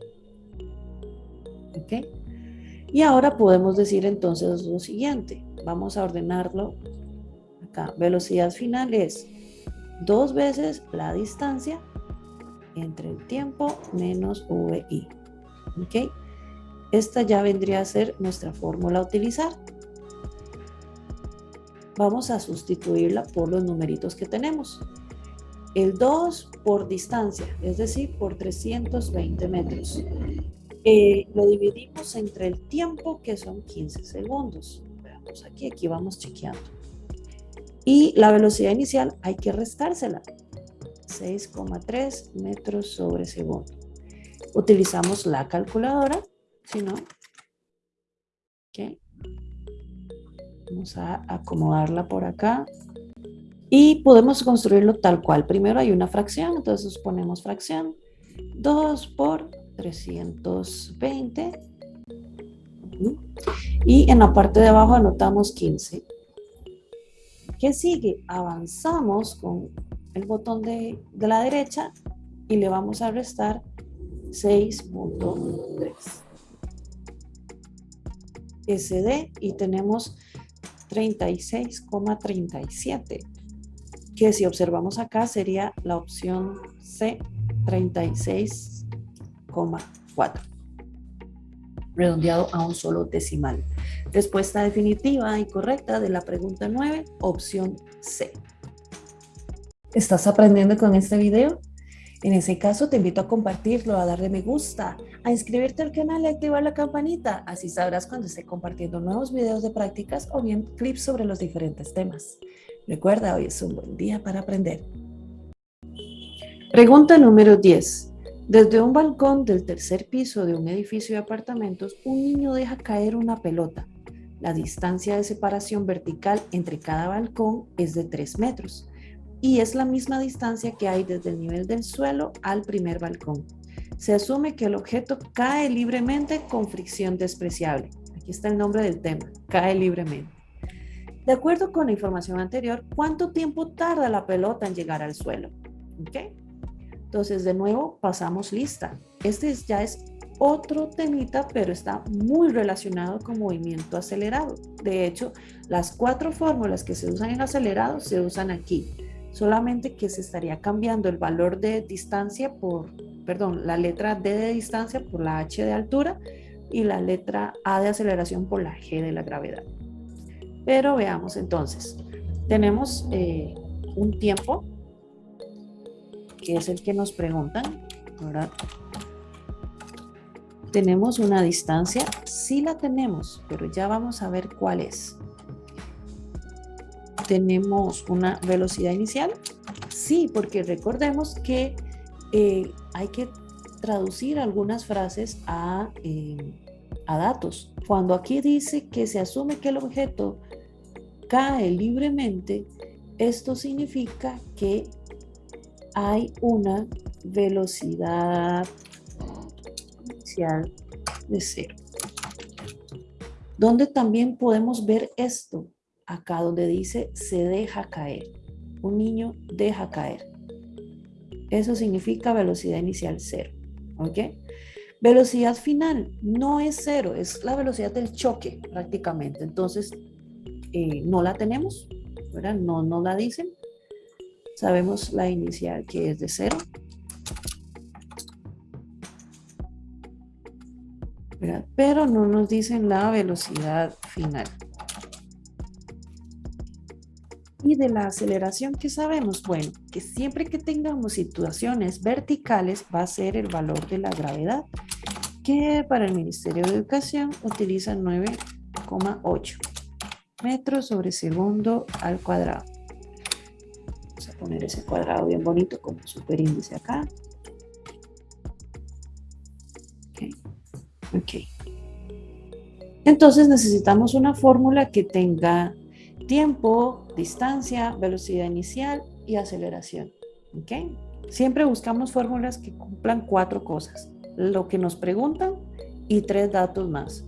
¿Ok? Y ahora podemos decir entonces lo siguiente. Vamos a ordenarlo acá. Velocidad final es dos veces la distancia entre el tiempo menos VI. ¿Ok? Esta ya vendría a ser nuestra fórmula a utilizar vamos a sustituirla por los numeritos que tenemos. El 2 por distancia, es decir, por 320 metros. Eh, lo dividimos entre el tiempo, que son 15 segundos. Veamos aquí, aquí vamos chequeando. Y la velocidad inicial hay que restársela. 6,3 metros sobre segundo. Utilizamos la calculadora, si no, okay. Vamos a acomodarla por acá. Y podemos construirlo tal cual. Primero hay una fracción, entonces ponemos fracción. 2 por 320. Y en la parte de abajo anotamos 15. ¿Qué sigue? Avanzamos con el botón de, de la derecha y le vamos a restar 6.3. SD y tenemos 36,37, que si observamos acá sería la opción C, 36,4, redondeado a un solo decimal. Respuesta definitiva y correcta de la pregunta 9, opción C. ¿Estás aprendiendo con este video? En ese caso, te invito a compartirlo, a darle me gusta, a inscribirte al canal y activar la campanita. Así sabrás cuando esté compartiendo nuevos videos de prácticas o bien clips sobre los diferentes temas. Recuerda, hoy es un buen día para aprender. Pregunta número 10. Desde un balcón del tercer piso de un edificio de apartamentos, un niño deja caer una pelota. La distancia de separación vertical entre cada balcón es de 3 metros y es la misma distancia que hay desde el nivel del suelo al primer balcón. Se asume que el objeto cae libremente con fricción despreciable. Aquí está el nombre del tema, cae libremente. De acuerdo con la información anterior, ¿cuánto tiempo tarda la pelota en llegar al suelo? ¿Ok? Entonces, de nuevo, pasamos lista. Este ya es otro temita, pero está muy relacionado con movimiento acelerado. De hecho, las cuatro fórmulas que se usan en acelerado se usan aquí solamente que se estaría cambiando el valor de distancia por, perdón, la letra D de distancia por la H de altura y la letra A de aceleración por la G de la gravedad. Pero veamos entonces, tenemos eh, un tiempo, que es el que nos preguntan, Tenemos una distancia, sí la tenemos, pero ya vamos a ver cuál es tenemos una velocidad inicial? Sí, porque recordemos que eh, hay que traducir algunas frases a, eh, a datos. Cuando aquí dice que se asume que el objeto cae libremente, esto significa que hay una velocidad inicial de cero. Donde también podemos ver esto, acá donde dice se deja caer. Un niño deja caer. Eso significa velocidad inicial cero. ¿Ok? Velocidad final no es cero, es la velocidad del choque prácticamente. Entonces, eh, no la tenemos, ¿verdad? No la dicen. Sabemos la inicial que es de cero. Pero no nos dicen la velocidad final. Y de la aceleración que sabemos, bueno, que siempre que tengamos situaciones verticales va a ser el valor de la gravedad, que para el Ministerio de Educación utiliza 9 9,8 metros sobre segundo al cuadrado. Vamos a poner ese cuadrado bien bonito como superíndice acá. Ok. Entonces necesitamos una fórmula que tenga tiempo, distancia, velocidad inicial y aceleración. ¿Ok? Siempre buscamos fórmulas que cumplan cuatro cosas. Lo que nos preguntan y tres datos más.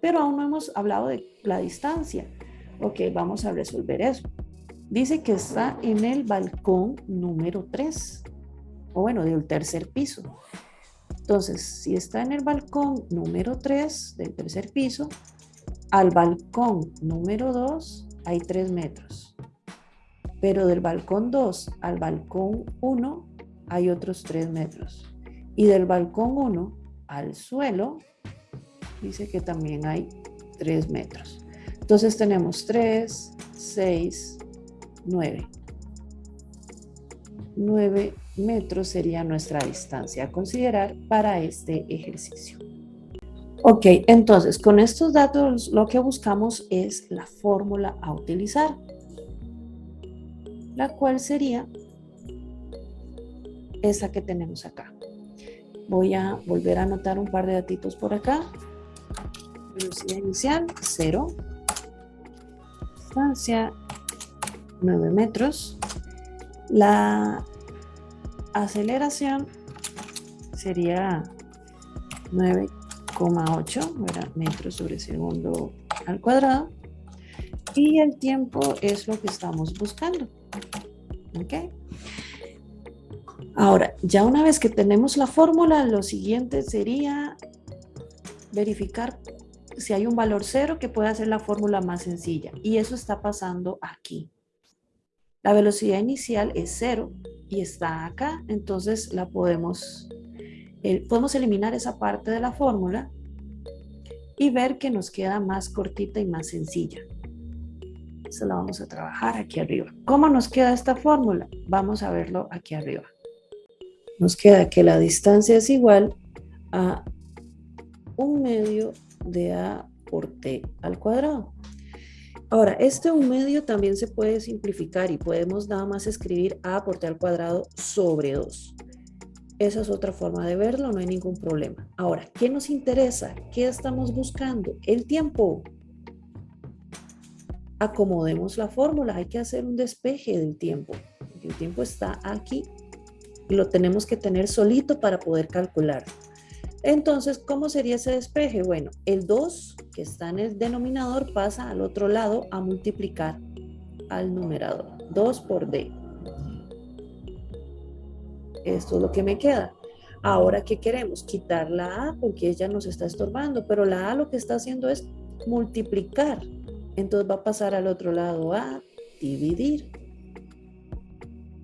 Pero aún no hemos hablado de la distancia. Ok, vamos a resolver eso. Dice que está en el balcón número 3, o bueno, del tercer piso. Entonces, si está en el balcón número 3 del tercer piso, al balcón número 2 hay 3 metros. Pero del balcón 2 al balcón 1 hay otros 3 metros. Y del balcón 1 al suelo, dice que también hay 3 metros. Entonces tenemos 3, 6, 9. 9 metros sería nuestra distancia a considerar para este ejercicio. Ok, entonces con estos datos lo que buscamos es la fórmula a utilizar, la cual sería esa que tenemos acá. Voy a volver a anotar un par de datitos por acá. Velocidad inicial, 0. Distancia, 9 metros. La aceleración sería 9,8 metros sobre segundo al cuadrado. Y el tiempo es lo que estamos buscando. ¿Ok? Ahora, ya una vez que tenemos la fórmula, lo siguiente sería verificar si hay un valor cero que pueda ser la fórmula más sencilla. Y eso está pasando aquí. La velocidad inicial es cero y está acá, entonces la podemos, podemos eliminar esa parte de la fórmula y ver que nos queda más cortita y más sencilla. Eso la vamos a trabajar aquí arriba. ¿Cómo nos queda esta fórmula? Vamos a verlo aquí arriba. Nos queda que la distancia es igual a un medio de A por T al cuadrado. Ahora, este un medio también se puede simplificar y podemos nada más escribir a por t al cuadrado sobre 2. Esa es otra forma de verlo, no hay ningún problema. Ahora, ¿qué nos interesa? ¿Qué estamos buscando? El tiempo. Acomodemos la fórmula, hay que hacer un despeje del tiempo. El tiempo está aquí y lo tenemos que tener solito para poder calcular. Entonces, ¿cómo sería ese despeje? Bueno, el 2 que está en el denominador pasa al otro lado a multiplicar al numerador. 2 por D. Esto es lo que me queda. Ahora, ¿qué queremos? Quitar la A porque ella nos está estorbando, pero la A lo que está haciendo es multiplicar. Entonces va a pasar al otro lado a dividir.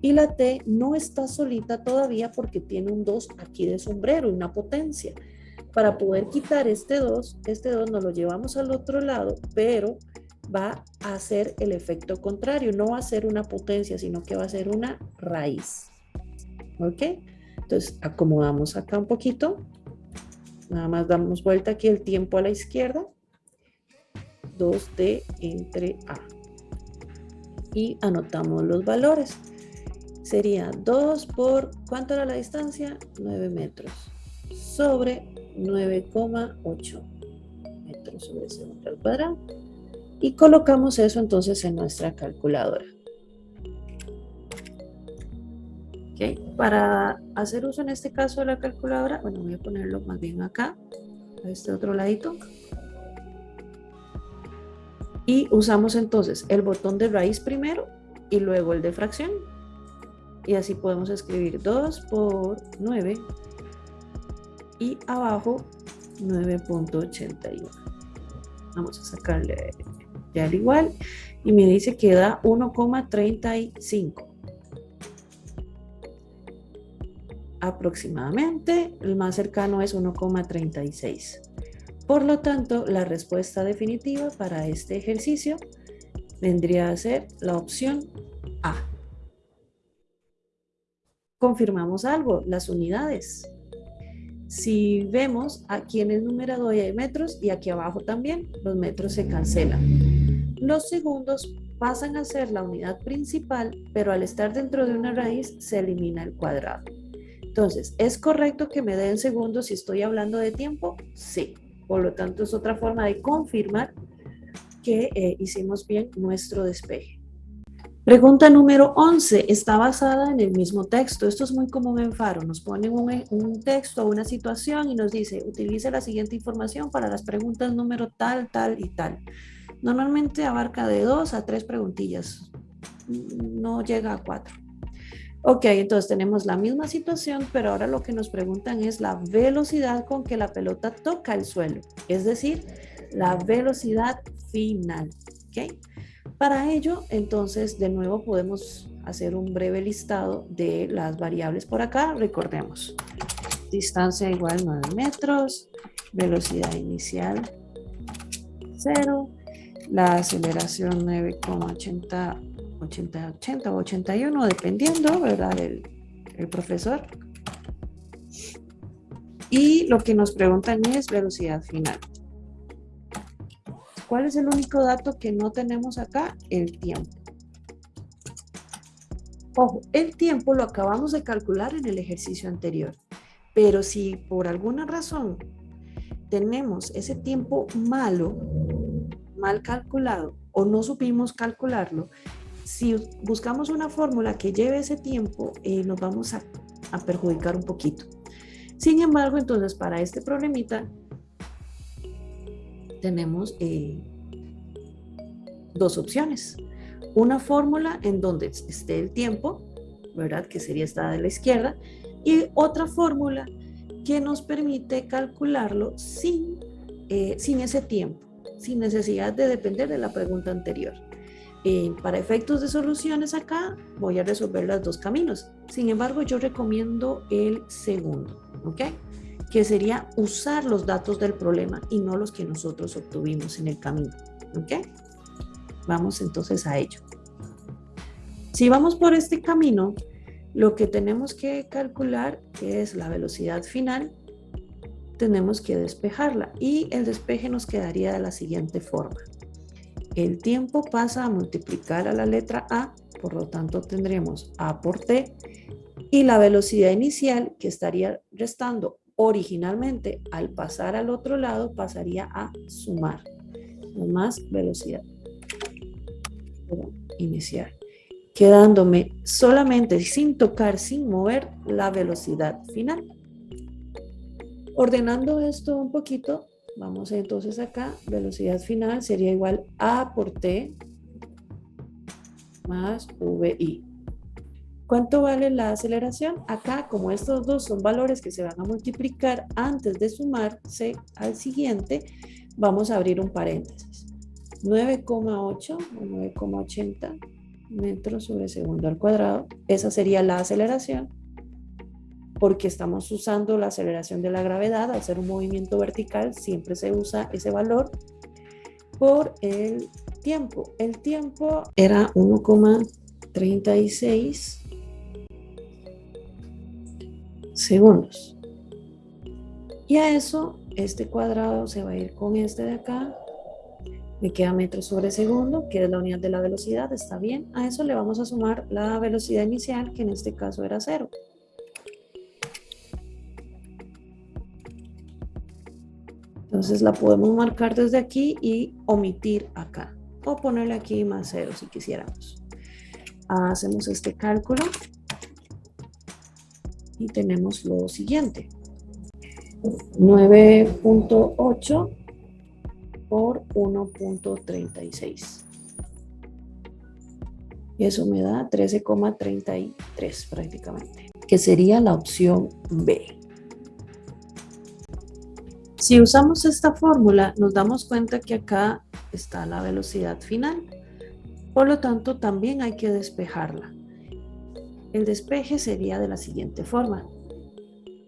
Y la T no está solita todavía porque tiene un 2 aquí de sombrero, una potencia. Para poder quitar este 2, este 2 nos lo llevamos al otro lado, pero va a hacer el efecto contrario. No va a ser una potencia, sino que va a ser una raíz. ¿Ok? Entonces acomodamos acá un poquito. Nada más damos vuelta aquí el tiempo a la izquierda. 2D entre A. Y anotamos los valores sería 2 por, ¿cuánto era la distancia? 9 metros sobre 9,8 metros sobre segundo al cuadrado. Y colocamos eso entonces en nuestra calculadora. Para hacer uso en este caso de la calculadora, bueno, voy a ponerlo más bien acá, a este otro ladito. Y usamos entonces el botón de raíz primero y luego el de fracción. Y así podemos escribir 2 por 9 y abajo 9.81 vamos a sacarle ya al igual y me dice que da 1,35 aproximadamente el más cercano es 1,36 por lo tanto la respuesta definitiva para este ejercicio vendría a ser la opción A confirmamos algo, las unidades. Si vemos, aquí en el numerador hay metros y aquí abajo también los metros se cancelan. Los segundos pasan a ser la unidad principal, pero al estar dentro de una raíz se elimina el cuadrado. Entonces, ¿es correcto que me den segundos si estoy hablando de tiempo? Sí. Por lo tanto, es otra forma de confirmar que eh, hicimos bien nuestro despeje. Pregunta número 11 está basada en el mismo texto. Esto es muy común en Faro. Nos ponen un, un texto o una situación y nos dice, utilice la siguiente información para las preguntas número tal, tal y tal. Normalmente abarca de dos a tres preguntillas. No llega a cuatro. Ok, entonces tenemos la misma situación, pero ahora lo que nos preguntan es la velocidad con que la pelota toca el suelo. Es decir, la velocidad final. ¿ok? Para ello, entonces, de nuevo podemos hacer un breve listado de las variables por acá. Recordemos, distancia igual 9 metros, velocidad inicial 0, la aceleración 9,80 80, 80 o 81, dependiendo, ¿verdad? Del el profesor. Y lo que nos preguntan es velocidad final. ¿Cuál es el único dato que no tenemos acá? El tiempo. Ojo, el tiempo lo acabamos de calcular en el ejercicio anterior, pero si por alguna razón tenemos ese tiempo malo, mal calculado, o no supimos calcularlo, si buscamos una fórmula que lleve ese tiempo, eh, nos vamos a, perjudicar un poquito. Sin embargo, entonces para este problemita tenemos eh, dos opciones. Una fórmula en donde esté el tiempo, ¿verdad? Que sería esta de la izquierda, y otra fórmula que nos permite calcularlo sin, eh, sin ese tiempo, sin necesidad de depender de la pregunta anterior. Eh, para efectos de soluciones acá voy a resolver los dos caminos. Sin embargo, yo recomiendo el segundo, ¿ok? que sería usar los datos del problema y no los que nosotros obtuvimos en el camino. ¿Ok? Vamos entonces a ello. Si vamos por este camino, lo que tenemos que calcular es la velocidad final, tenemos que despejarla y el despeje nos quedaría de la siguiente forma. El tiempo pasa a multiplicar a la letra A, por lo tanto tendremos A por T y la velocidad inicial que estaría restando originalmente al pasar al otro lado pasaría a sumar. Más velocidad. Inicial quedándome solamente sin tocar, sin mover la velocidad final. Ordenando esto un poquito, vamos entonces acá, velocidad final sería igual a por t más vi. ¿Cuánto vale la aceleración? Acá, como estos dos son valores que se van a multiplicar antes de sumarse al siguiente, vamos a abrir un paréntesis. 9,8 o 9,80 metros sobre segundo al cuadrado. Esa sería la aceleración porque estamos usando la aceleración de la gravedad. Al hacer un movimiento vertical siempre se usa ese valor por el tiempo. El tiempo era 1,36 segundos. Y a eso, este cuadrado se va a ir con este de acá. Me queda metros sobre segundo, que es la unidad de la velocidad, está bien. A eso le vamos a sumar la velocidad inicial, que en este caso era cero. Entonces la podemos marcar desde aquí y omitir acá. O ponerle aquí más cero si quisiéramos. Hacemos este cálculo y tenemos lo siguiente. 9.8 por 1.36. Y eso me da 13,33 prácticamente, que sería la opción B. Si usamos esta fórmula, nos damos cuenta que acá está la velocidad final. Por lo tanto, también hay que despejarla. El despeje sería de la siguiente forma.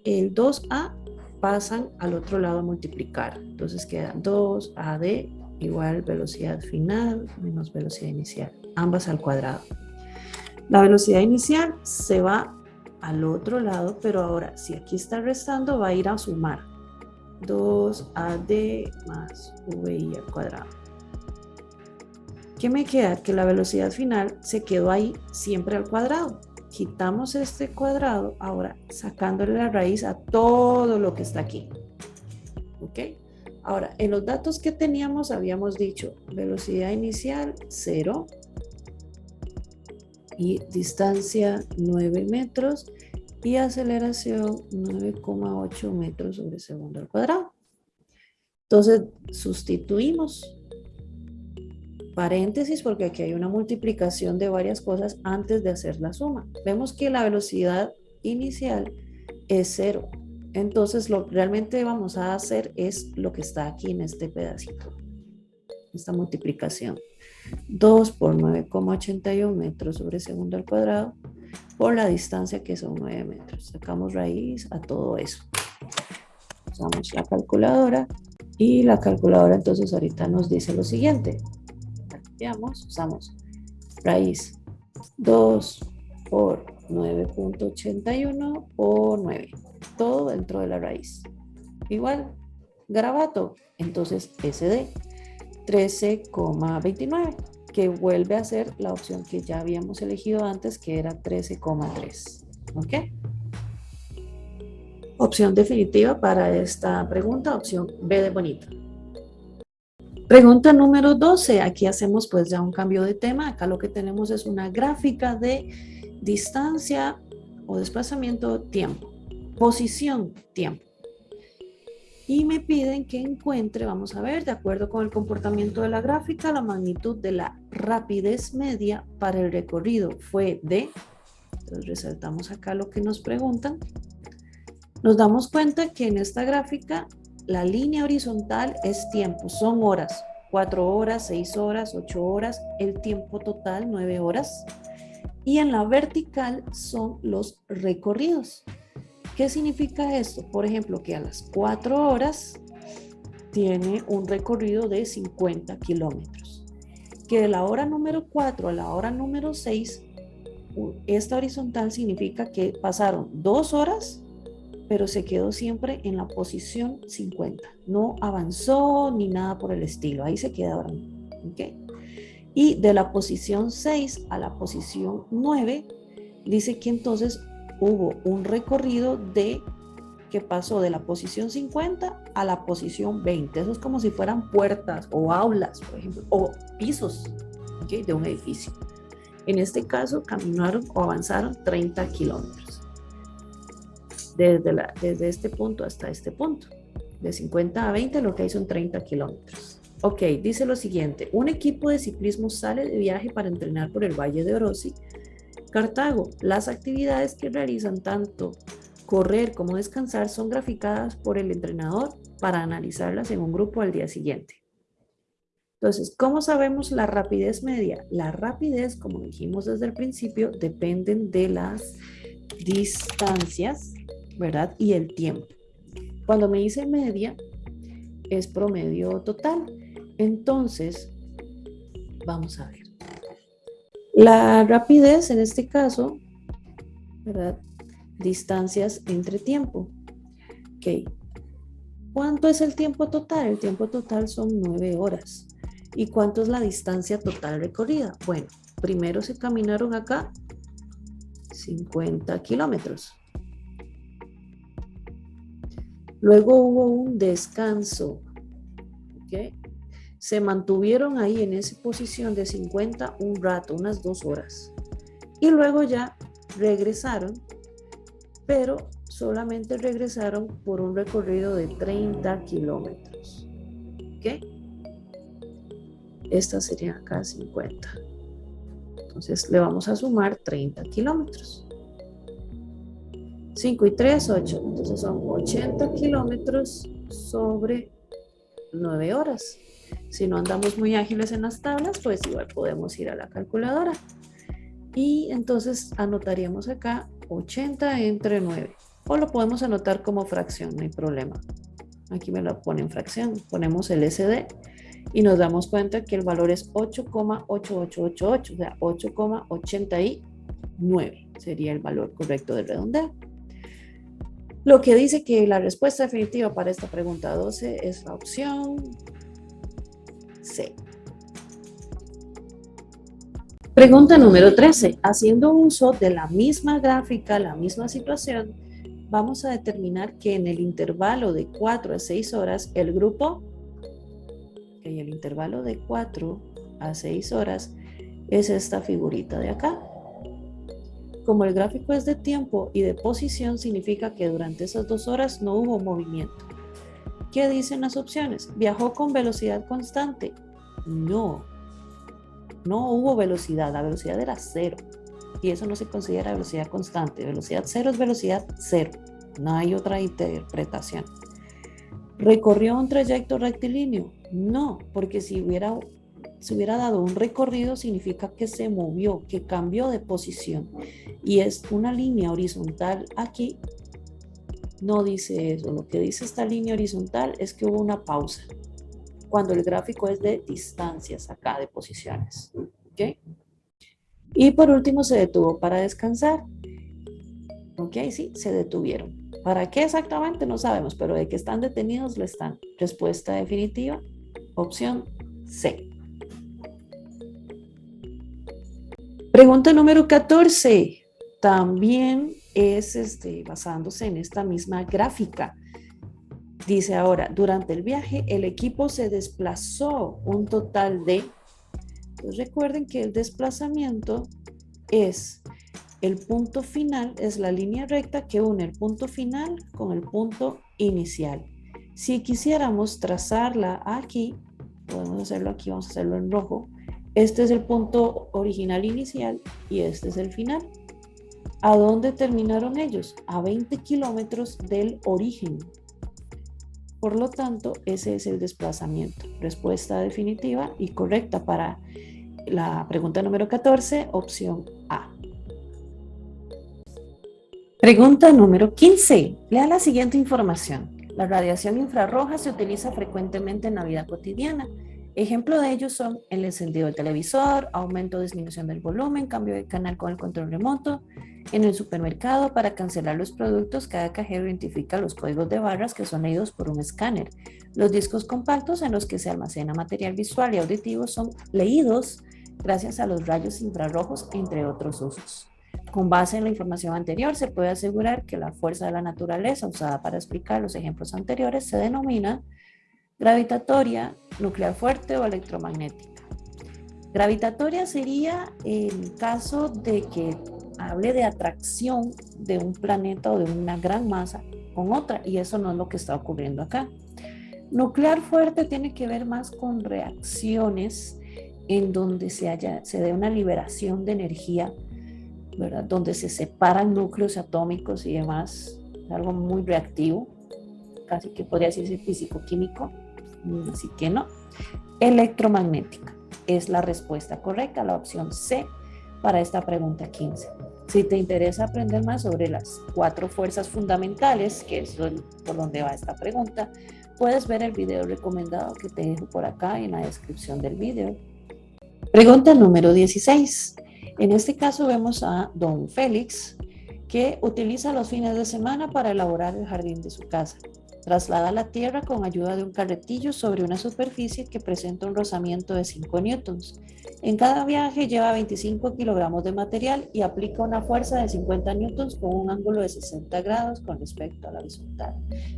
El 2A pasan al otro lado a multiplicar. Entonces queda 2AD igual velocidad final menos velocidad inicial. Ambas al cuadrado. La velocidad inicial se va al otro lado, pero ahora si aquí está restando va a ir a sumar 2AD más VI al cuadrado. ¿Qué me queda? Que la velocidad final se quedó ahí siempre al cuadrado. Quitamos este cuadrado, ahora sacándole la raíz a todo lo que está aquí. ¿Ok? Ahora, en los datos que teníamos habíamos dicho velocidad inicial 0 y distancia 9 metros y aceleración 9,8 metros sobre segundo al cuadrado. Entonces, sustituimos paréntesis porque aquí hay una multiplicación de varias cosas antes de hacer la suma. Vemos que la velocidad inicial es 0 entonces lo que realmente vamos a hacer es lo que está aquí en este pedacito. Esta multiplicación. 2 por 9,81 metros sobre segundo al cuadrado por la distancia que son 9 metros. Sacamos raíz a todo eso. Usamos la calculadora y la calculadora entonces ahorita nos dice lo siguiente. Veamos, usamos raíz 2 por 9.81 por 9 todo dentro de la raíz. Igual, garabato, entonces SD, 13,29, que vuelve a ser la opción que ya habíamos elegido antes, que era 13,3. ¿Ok? Opción definitiva para esta pregunta, opción B de bonito. Pregunta número 12. Aquí hacemos pues ya un cambio de tema. Acá lo que tenemos es una gráfica de distancia o desplazamiento tiempo posición, tiempo. Y me piden que encuentre, vamos a ver, de acuerdo con el comportamiento de la gráfica, la magnitud de la rapidez media para el recorrido fue de, entonces resaltamos acá lo que nos preguntan, nos damos cuenta que en esta gráfica la línea horizontal es tiempo, son horas, 4 horas, 6 horas, 8 horas, el tiempo total 9 horas. Y en la vertical son los recorridos. ¿Qué significa esto? Por ejemplo, que a las 4 horas tiene un recorrido de 50 kilómetros. Que de la hora número 4 a la hora número 6, esta horizontal significa que pasaron dos horas, pero se quedó siempre en la posición 50. No avanzó ni nada por el estilo. Ahí se quedaron. ¿okay? Y de la posición 6 a la posición 9, dice que entonces hubo un recorrido de que pasó de la posición 50 a la posición 20. Eso es como si fueran puertas o aulas, por ejemplo, o pisos de un edificio. En este caso, caminaron o avanzaron 30 kilómetros. Desde, desde este punto hasta este punto. De 50 a 20 lo que hay son 30 kilómetros. Ok, dice lo siguiente. Un equipo de ciclismo sale de viaje para entrenar por el Valle de Orosi Cartago, las actividades que realizan tanto correr como descansar son graficadas por el entrenador para analizarlas en un grupo al día siguiente. Entonces, ¿cómo sabemos la rapidez media? La rapidez, como dijimos desde el principio, dependen de las distancias, ¿verdad? Y el tiempo. Cuando me dice media, es promedio total. Entonces, vamos a ver. La rapidez en este caso, ¿verdad? Distancias entre tiempo. Ok. ¿Cuánto es el tiempo total? El tiempo total son nueve horas. ¿Y cuánto es la distancia total recorrida? Bueno, primero se caminaron acá 50 kilómetros. Luego hubo un descanso. ¿ok? Se mantuvieron ahí en esa posición de 50 un rato, unas dos horas. Y luego ya regresaron, pero solamente regresaron por un recorrido de 30 kilómetros. ¿Ok? Esta sería acá 50. Entonces le vamos a sumar 30 kilómetros. 5 y 3, 8. Entonces son 80 kilómetros sobre 9 horas. Si no andamos muy ágiles en las tablas, pues igual podemos ir a la calculadora. Y entonces anotaríamos acá 80 entre 9. O lo podemos anotar como fracción, no hay problema. Aquí me lo pone en fracción. Ponemos el SD y nos damos cuenta que el valor es 8,8888, o sea, 8,89. sería el valor correcto del redondeo. Lo que dice que la respuesta definitiva para esta pregunta 12 es la opción Pregunta número 13. Haciendo uso de la misma gráfica, la misma situación, vamos a determinar que en el intervalo de 4 a 6 horas, el grupo, en el intervalo de 4 a 6 horas, es esta figurita de acá. Como el gráfico es de tiempo y de posición, significa que durante esas dos horas no hubo movimiento. ¿Qué dicen las opciones? ¿Viajó con velocidad constante? No. No hubo velocidad, la velocidad era cero. Y eso no se considera velocidad constante. Velocidad cero es velocidad cero. No hay otra interpretación. ¿Recorrió un trayecto rectilíneo? No, porque si hubiera se hubiera dado un recorrido significa que se movió, que cambió de posición. Y es una línea horizontal aquí. No dice eso. Lo que dice esta línea horizontal es que hubo una pausa. Cuando el gráfico es de distancias acá, de posiciones. ¿Ok? Y por último se detuvo para descansar. ¿Ok? Sí, se detuvieron. ¿Para qué exactamente? No sabemos, pero de que están detenidos lo están. Respuesta definitiva, opción C. Pregunta número 14. También es este, basándose en esta misma gráfica. Dice ahora, durante el viaje el equipo se desplazó un total de... Pues recuerden que el desplazamiento es el punto final, es la línea recta que une el punto final con el punto inicial. Si quisiéramos trazarla aquí, podemos hacerlo aquí, vamos a hacerlo en rojo, este es el punto original inicial y este es el final. ¿A dónde terminaron ellos? A 20 kilómetros del origen. Por lo tanto, ese es el desplazamiento. Respuesta definitiva y correcta para la pregunta número 14, opción A. Pregunta número 15. Lea la siguiente información. La radiación infrarroja se utiliza frecuentemente en la vida cotidiana. Ejemplo de ellos son el encendido del televisor, aumento o disminución del volumen, cambio de canal con el control remoto. En el supermercado, para cancelar los productos, cada cajero identifica los códigos de barras que son leídos por un escáner. Los discos compactos en los que se almacena material visual y auditivo son leídos gracias a los rayos infrarrojos, entre otros usos. Con base en la información anterior, se puede asegurar que la fuerza de la naturaleza usada para explicar los ejemplos anteriores se denomina Gravitatoria, nuclear fuerte o electromagnética. Gravitatoria sería el caso de que hable de atracción de un planeta o de una gran masa con otra y eso no es lo que está ocurriendo acá. Nuclear fuerte tiene que ver más con reacciones en donde se, haya, se dé una liberación de energía, ¿verdad? donde se separan núcleos atómicos y demás, algo muy reactivo, casi que podría decirse físico-químico. Mm, así que no. Electromagnética es la respuesta correcta, la opción C para esta pregunta 15. Si te interesa aprender más sobre las cuatro fuerzas fundamentales, que es por donde va esta pregunta, puedes ver el video recomendado que te dejo por acá en la descripción del video. Pregunta número 16. En este caso vemos a don Félix, que utiliza los fines de semana para elaborar el jardín de su casa. Traslada la tierra con ayuda de un carretillo sobre una superficie que presenta un rozamiento de 5 newtons. En cada viaje lleva 25 kilogramos de material y aplica una fuerza de 50 newtons con un ángulo de 60 grados con respecto a la horizontal.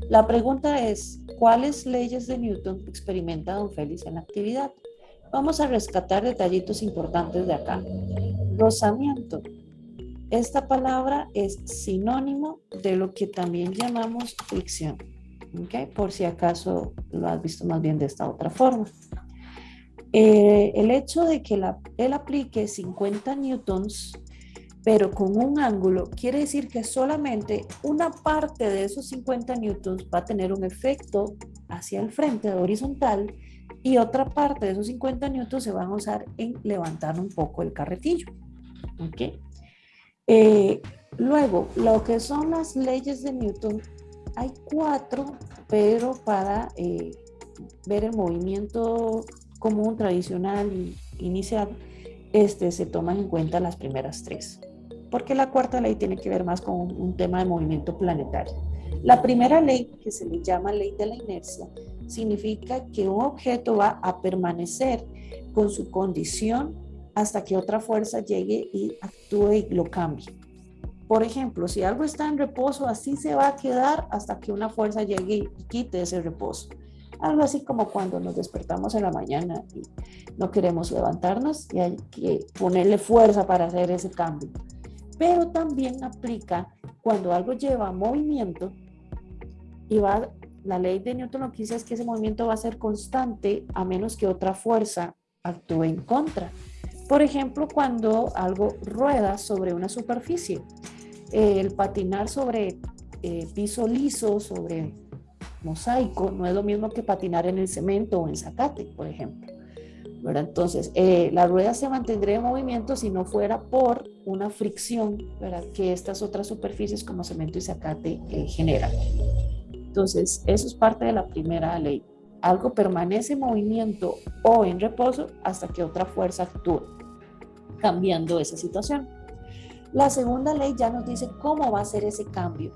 La pregunta es, ¿cuáles leyes de Newton experimenta don Félix en la actividad? Vamos a rescatar detallitos importantes de acá. Rozamiento. Esta palabra es sinónimo de lo que también llamamos fricción. Por si acaso lo has visto más bien de esta otra forma. Eh, el hecho de que él aplique 50 newtons, pero con un ángulo, quiere decir que solamente una parte de esos 50 newtons va a tener un efecto hacia el frente horizontal y otra parte de esos 50 newtons se van a usar en levantar un poco el carretillo. ¿okay? Eh, luego, lo que son las leyes de Newton hay cuatro, pero para eh, ver el movimiento común, tradicional inicial, este, se toman en cuenta las primeras tres. porque la cuarta ley tiene que ver más con un tema de movimiento planetario. La primera ley, que se le llama ley de la inercia, significa que un objeto va a permanecer con su condición hasta que otra fuerza llegue y actúe y lo cambie. Por ejemplo, si algo está en reposo, así se va a quedar hasta que una fuerza llegue y quite ese reposo. Algo así como cuando nos despertamos en la mañana y no queremos levantarnos y hay que ponerle fuerza para hacer ese cambio. Pero también aplica cuando algo lleva movimiento y va, la ley de Newton lo que dice es que ese movimiento va a ser constante a menos que otra fuerza actúe en contra. Por ejemplo, cuando algo rueda sobre una superficie, el patinar sobre eh, piso liso, sobre mosaico, no es lo mismo que patinar en el cemento o en zacate, por ejemplo. Entonces, eh, la rueda se mantendría en movimiento si no fuera por una fricción que estas otras superficies como cemento y zacate eh, generan. Entonces, eso es parte de la primera ley. Algo permanece en movimiento o en reposo hasta que otra fuerza actúe, cambiando esa situación. La segunda ley ya nos dice cómo va a ser ese cambio.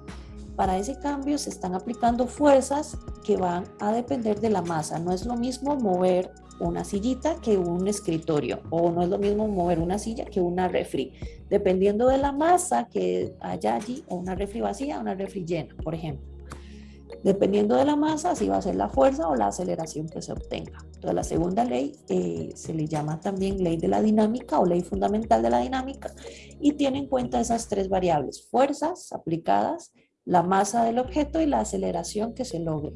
Para ese cambio se están aplicando fuerzas que van a depender de la masa. No es lo mismo mover una sillita que un escritorio o no es lo mismo mover una silla que una refri. Dependiendo de la masa que haya allí o una refri vacía una refri llena, por ejemplo. Dependiendo de la masa, así va a ser la fuerza o la aceleración que se obtenga. Entonces, la segunda ley eh, se le llama también ley de la dinámica o ley fundamental de la dinámica y tiene en cuenta esas tres variables, fuerzas aplicadas, la masa del objeto y la aceleración que se logre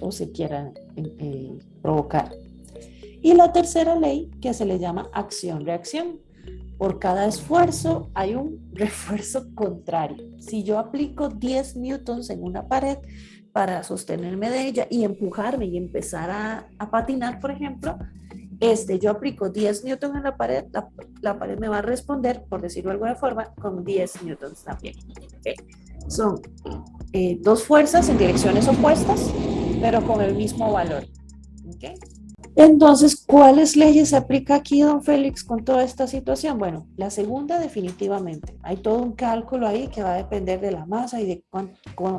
o se quiera eh, provocar. Y la tercera ley que se le llama acción-reacción. Por cada esfuerzo hay un refuerzo contrario. Si yo aplico 10 newtons en una pared, para sostenerme de ella y empujarme y empezar a, patinar, por ejemplo, este, yo aplico 10 newtons en la pared, la, pared me va a responder, por decirlo de alguna forma, con 10 newtons también. Son eh, dos fuerzas en direcciones opuestas, pero con el mismo valor. ¿okay? Entonces, ¿cuáles leyes se aplica aquí, don Félix, con toda esta situación? Bueno, la segunda definitivamente. Hay todo un cálculo ahí que va a depender de la masa y de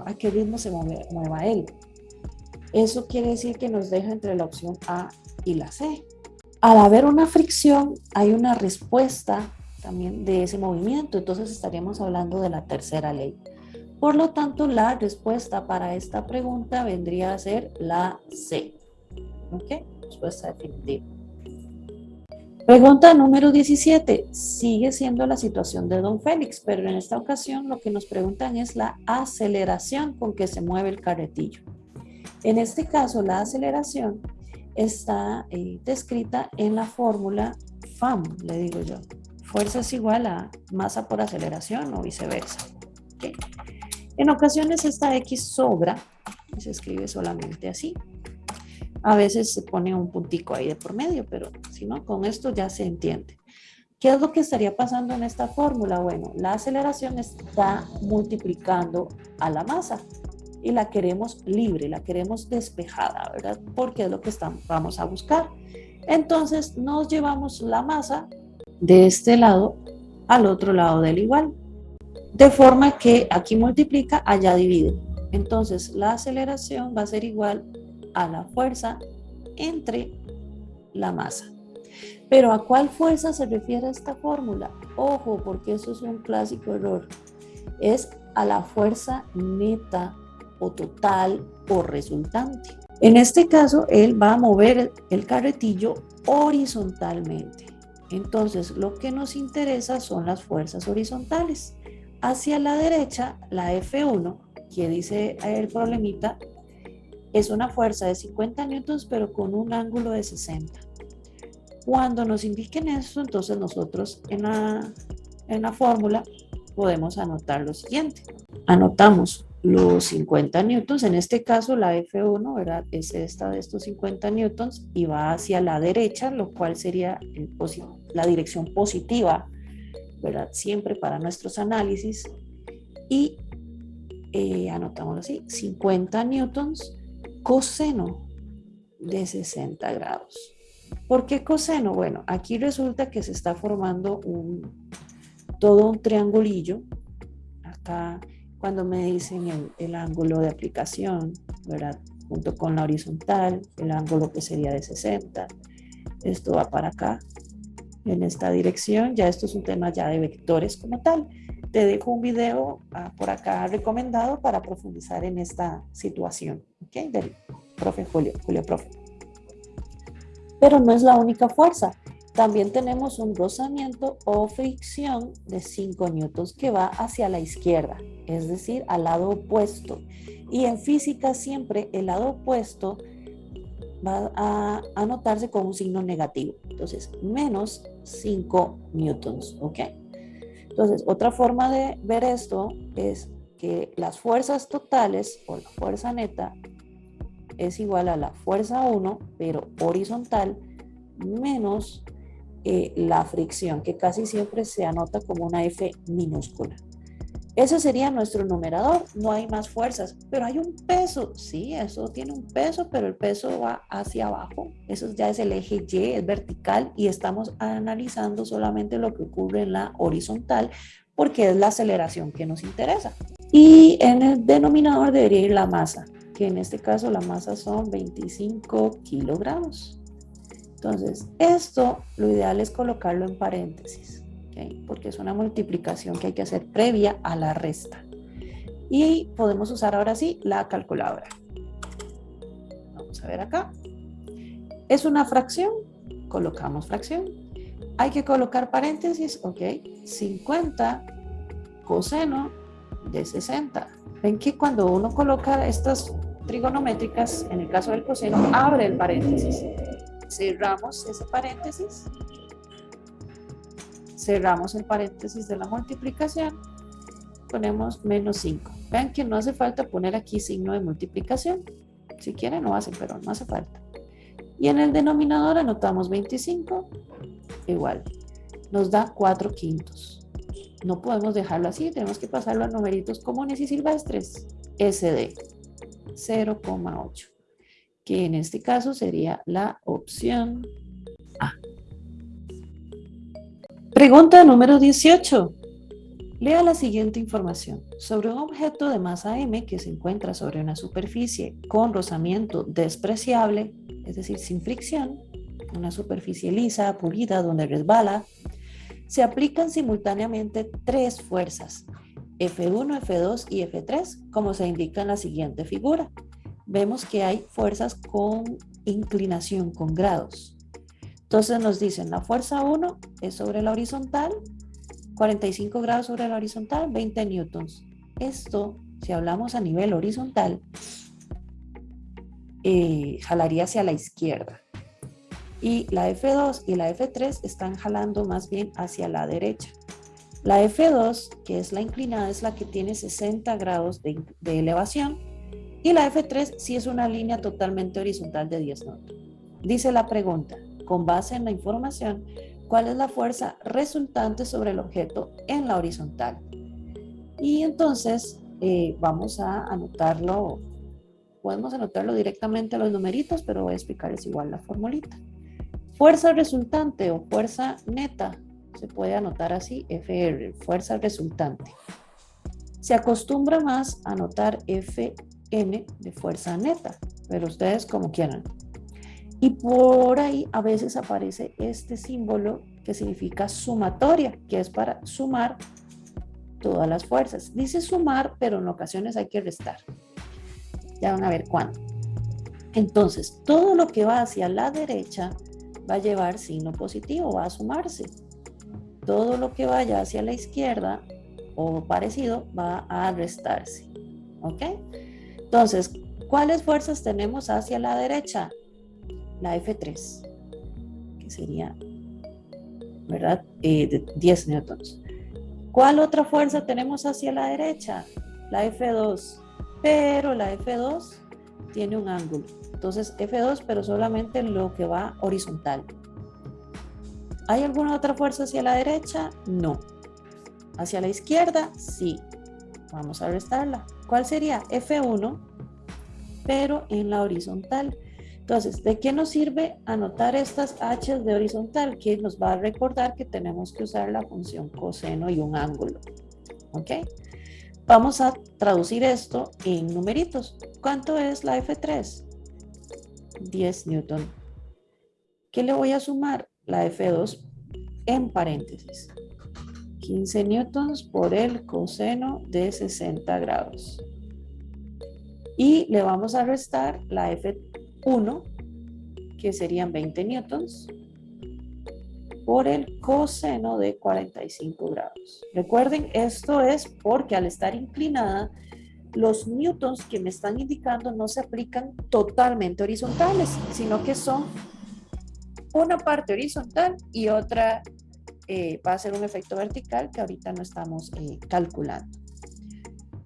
a qué ritmo se mueva él. Eso quiere decir que nos deja entre la opción A y la C. Al haber una fricción, hay una respuesta también de ese movimiento, entonces estaríamos hablando de la tercera ley. Por lo tanto, la respuesta para esta pregunta vendría a ser la C. ¿Ok? Respuesta definitiva. Pregunta número 17. Sigue siendo la situación de Don Félix, pero en esta ocasión lo que nos preguntan es la aceleración con que se mueve el carretillo. En este caso, la aceleración está eh, descrita en la fórmula FAM, le digo yo. Fuerza es igual a masa por aceleración o viceversa. En ocasiones esta X sobra y se escribe solamente así. A veces se pone un puntico ahí de por medio, pero si no, con esto ya se entiende. ¿Qué es lo que estaría pasando en esta fórmula? Bueno, la aceleración está multiplicando a la masa y la queremos libre, la queremos despejada, ¿verdad? Porque es lo que estamos, vamos a buscar. Entonces nos llevamos la masa de este lado al otro lado del igual. De forma que aquí multiplica, allá divide. Entonces la aceleración va a ser igual a la fuerza entre la masa. Pero ¿a cuál fuerza se refiere esta fórmula? Ojo, porque eso es un clásico error. Es a la fuerza neta o total o resultante. En este caso, él va a mover el carretillo horizontalmente. Entonces, lo que nos interesa son las fuerzas horizontales. Hacia la derecha, la F1, que dice el problemita, es una fuerza de 50 newtons, pero con un ángulo de 60. Cuando nos indiquen eso, entonces nosotros en la, en la fórmula podemos anotar lo siguiente. Anotamos los 50 newtons, en este caso la F1, ¿verdad? Es esta de estos 50 newtons y va hacia la derecha, lo cual sería la dirección positiva, ¿verdad? Siempre para nuestros análisis. Y eh, anotamos así, 50 newtons coseno de 60 grados. ¿Por qué coseno? Bueno, aquí resulta que se está formando un todo un triangulillo. Acá cuando me dicen el, el ángulo de aplicación, ¿verdad? Junto con la horizontal, el ángulo que sería de 60. Esto va para acá, en esta dirección. Ya esto es un tema ya de vectores como tal. Te dejo un video ah, por acá recomendado para profundizar en esta situación, ¿ok? Del profe Julio, Julio Profe. Pero no es la única fuerza. También tenemos un rozamiento o fricción de 5 newtons que va hacia la izquierda, es decir, al lado opuesto. Y en física siempre el lado opuesto va a anotarse con un signo negativo. Entonces, menos 5 newtons, ¿ok? Entonces, otra forma de ver esto es que las fuerzas totales o la fuerza neta es igual a la fuerza 1, pero horizontal, menos eh, la fricción, que casi siempre se anota como una F minúscula. Ese sería nuestro numerador, no hay más fuerzas, pero hay un peso, sí, eso tiene un peso, pero el peso va hacia abajo, eso ya es el eje Y, es vertical y estamos analizando solamente lo que ocurre en la horizontal porque es la aceleración que nos interesa. Y en el denominador debería ir la masa, que en este caso la masa son 25 kilogramos. Entonces, esto lo ideal es colocarlo en paréntesis, porque es una multiplicación que hay que hacer previa a la resta. Y podemos usar ahora sí la calculadora. Vamos a ver acá. Es una fracción, colocamos fracción. Hay que colocar paréntesis, ok, 50 coseno de 60. Ven que cuando uno coloca estas trigonométricas, en el caso del coseno, abre el paréntesis cerramos ese paréntesis, cerramos el paréntesis de la multiplicación, ponemos menos 5. Vean que no hace falta poner aquí signo de multiplicación. Si quieren lo hacen, pero no hace falta. Y en el denominador anotamos 25, igual. Nos da 4 quintos. No podemos dejarlo así, tenemos que pasarlo a numeritos comunes y silvestres. SD, 0,8 que en este caso sería la opción A. Pregunta número 18. Lea la siguiente información. Sobre un objeto de masa m que se encuentra sobre una superficie con rozamiento despreciable, es decir, sin fricción, una superficie lisa, pulida, donde resbala, se aplican simultáneamente tres fuerzas, F1, F2 y F3, como se indica en la siguiente figura vemos que hay fuerzas con inclinación, con grados. Entonces nos dicen, la fuerza 1 es sobre la horizontal, 45 grados sobre la horizontal, 20 newtons. Esto, si hablamos a nivel horizontal, eh, jalaría hacia la izquierda. Y la F2 y la F3 están jalando más bien hacia la derecha. La F2, que es la inclinada, es la que tiene 60 grados de, de elevación y la F3 sí es una línea totalmente horizontal de 10 newton. Dice la pregunta, con base en la información, ¿cuál es la fuerza resultante sobre el objeto en la horizontal? Y entonces eh, vamos a anotarlo, podemos anotarlo directamente a los numeritos, pero voy a explicarles igual la formulita. Fuerza resultante o fuerza neta, se puede anotar así, FR, fuerza resultante. Se acostumbra más a anotar F N de fuerza neta, pero ustedes como quieran. Y por ahí a veces aparece este símbolo que significa sumatoria, que es para sumar todas las fuerzas. Dice sumar, pero en ocasiones hay que restar. Ya van a ver cuándo. Entonces, todo lo que va hacia la derecha va a llevar signo positivo, va a sumarse. Todo lo que vaya hacia la izquierda o parecido va a restarse. ¿Ok? Entonces, ¿cuáles fuerzas tenemos hacia la derecha? La F3, que sería, ¿verdad? Eh, de 10 newtons. ¿Cuál otra fuerza tenemos hacia la derecha? La F2, pero la F2 tiene un ángulo. Entonces, F2, pero solamente lo que va horizontal. ¿Hay alguna otra fuerza hacia la derecha? No. ¿Hacia la izquierda? Sí. Vamos a restarla. ¿Cuál sería? F1, pero en la horizontal. Entonces, ¿de qué nos sirve anotar estas h de horizontal? Que nos va a recordar que tenemos que usar la función coseno y un ángulo. ¿Ok? Vamos a traducir esto en numeritos. ¿Cuánto es la F3? 10 newton. ¿Qué le voy a sumar? La F2 en paréntesis. 15 newtons por el coseno de 60 grados. Y le vamos a restar la F1, que serían 20 newtons, por el coseno de 45 grados. Recuerden, esto es porque al estar inclinada, los newtons que me están indicando no se aplican totalmente horizontales, sino que son una parte horizontal y otra eh, va a ser un efecto vertical que ahorita no estamos eh, calculando.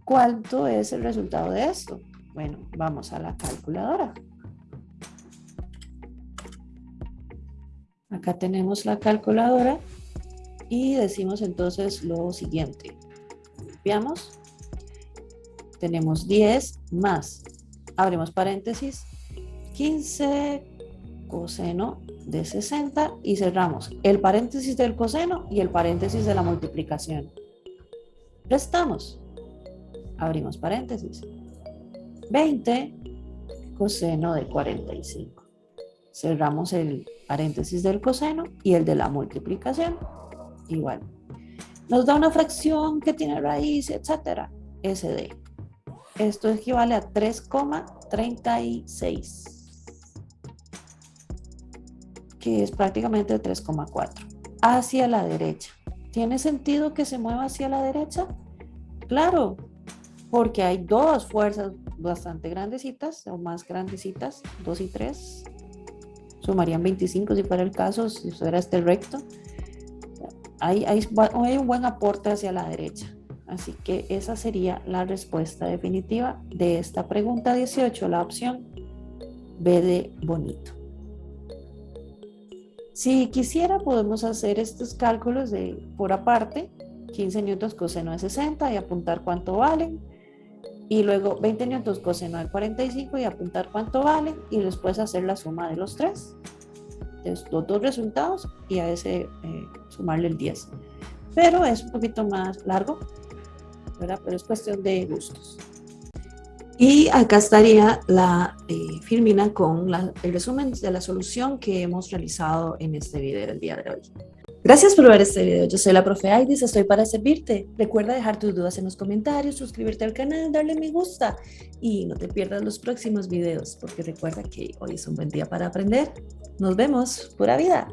¿Cuánto es el resultado de esto? Bueno, vamos a la calculadora. Acá tenemos la calculadora y decimos entonces lo siguiente. Veamos. Tenemos 10 más, abrimos paréntesis, 15 coseno de 60 y cerramos el paréntesis del coseno y el paréntesis de la multiplicación. Restamos. Abrimos paréntesis. 20 coseno de 45. Cerramos el paréntesis del coseno y el de la multiplicación. Igual. Nos da una fracción que tiene raíz, etcétera. SD. Esto equivale a 3,36 que es prácticamente 3,4. Hacia la derecha. ¿Tiene sentido que se mueva hacia la derecha? Claro, porque hay dos fuerzas bastante grandecitas o más grandecitas, 2 y 3. Sumarían 25 si fuera el caso, si fuera este recto. Hay, hay, un buen aporte hacia la derecha. Así que esa sería la respuesta definitiva de esta pregunta 18, la opción B de bonito. Si quisiera, podemos hacer estos cálculos de por aparte, 15 newtons coseno de 60 y apuntar cuánto valen. Y luego 20 newtons coseno de 45 y apuntar cuánto valen. Y después hacer la suma de los tres, de los dos resultados y a ese eh, sumarle el 10. Pero es un poquito más largo, ¿verdad? Pero es cuestión de gustos. Y acá estaría la eh, Firmina con el resumen de la solución que hemos realizado en este video el día de hoy. Gracias por ver este video. Yo soy la profe Aidis, estoy para servirte. Recuerda dejar tus dudas en los comentarios, suscribirte al canal, darle me gusta y no te pierdas los próximos videos porque recuerda que hoy es un buen día para aprender. Nos vemos. Pura vida.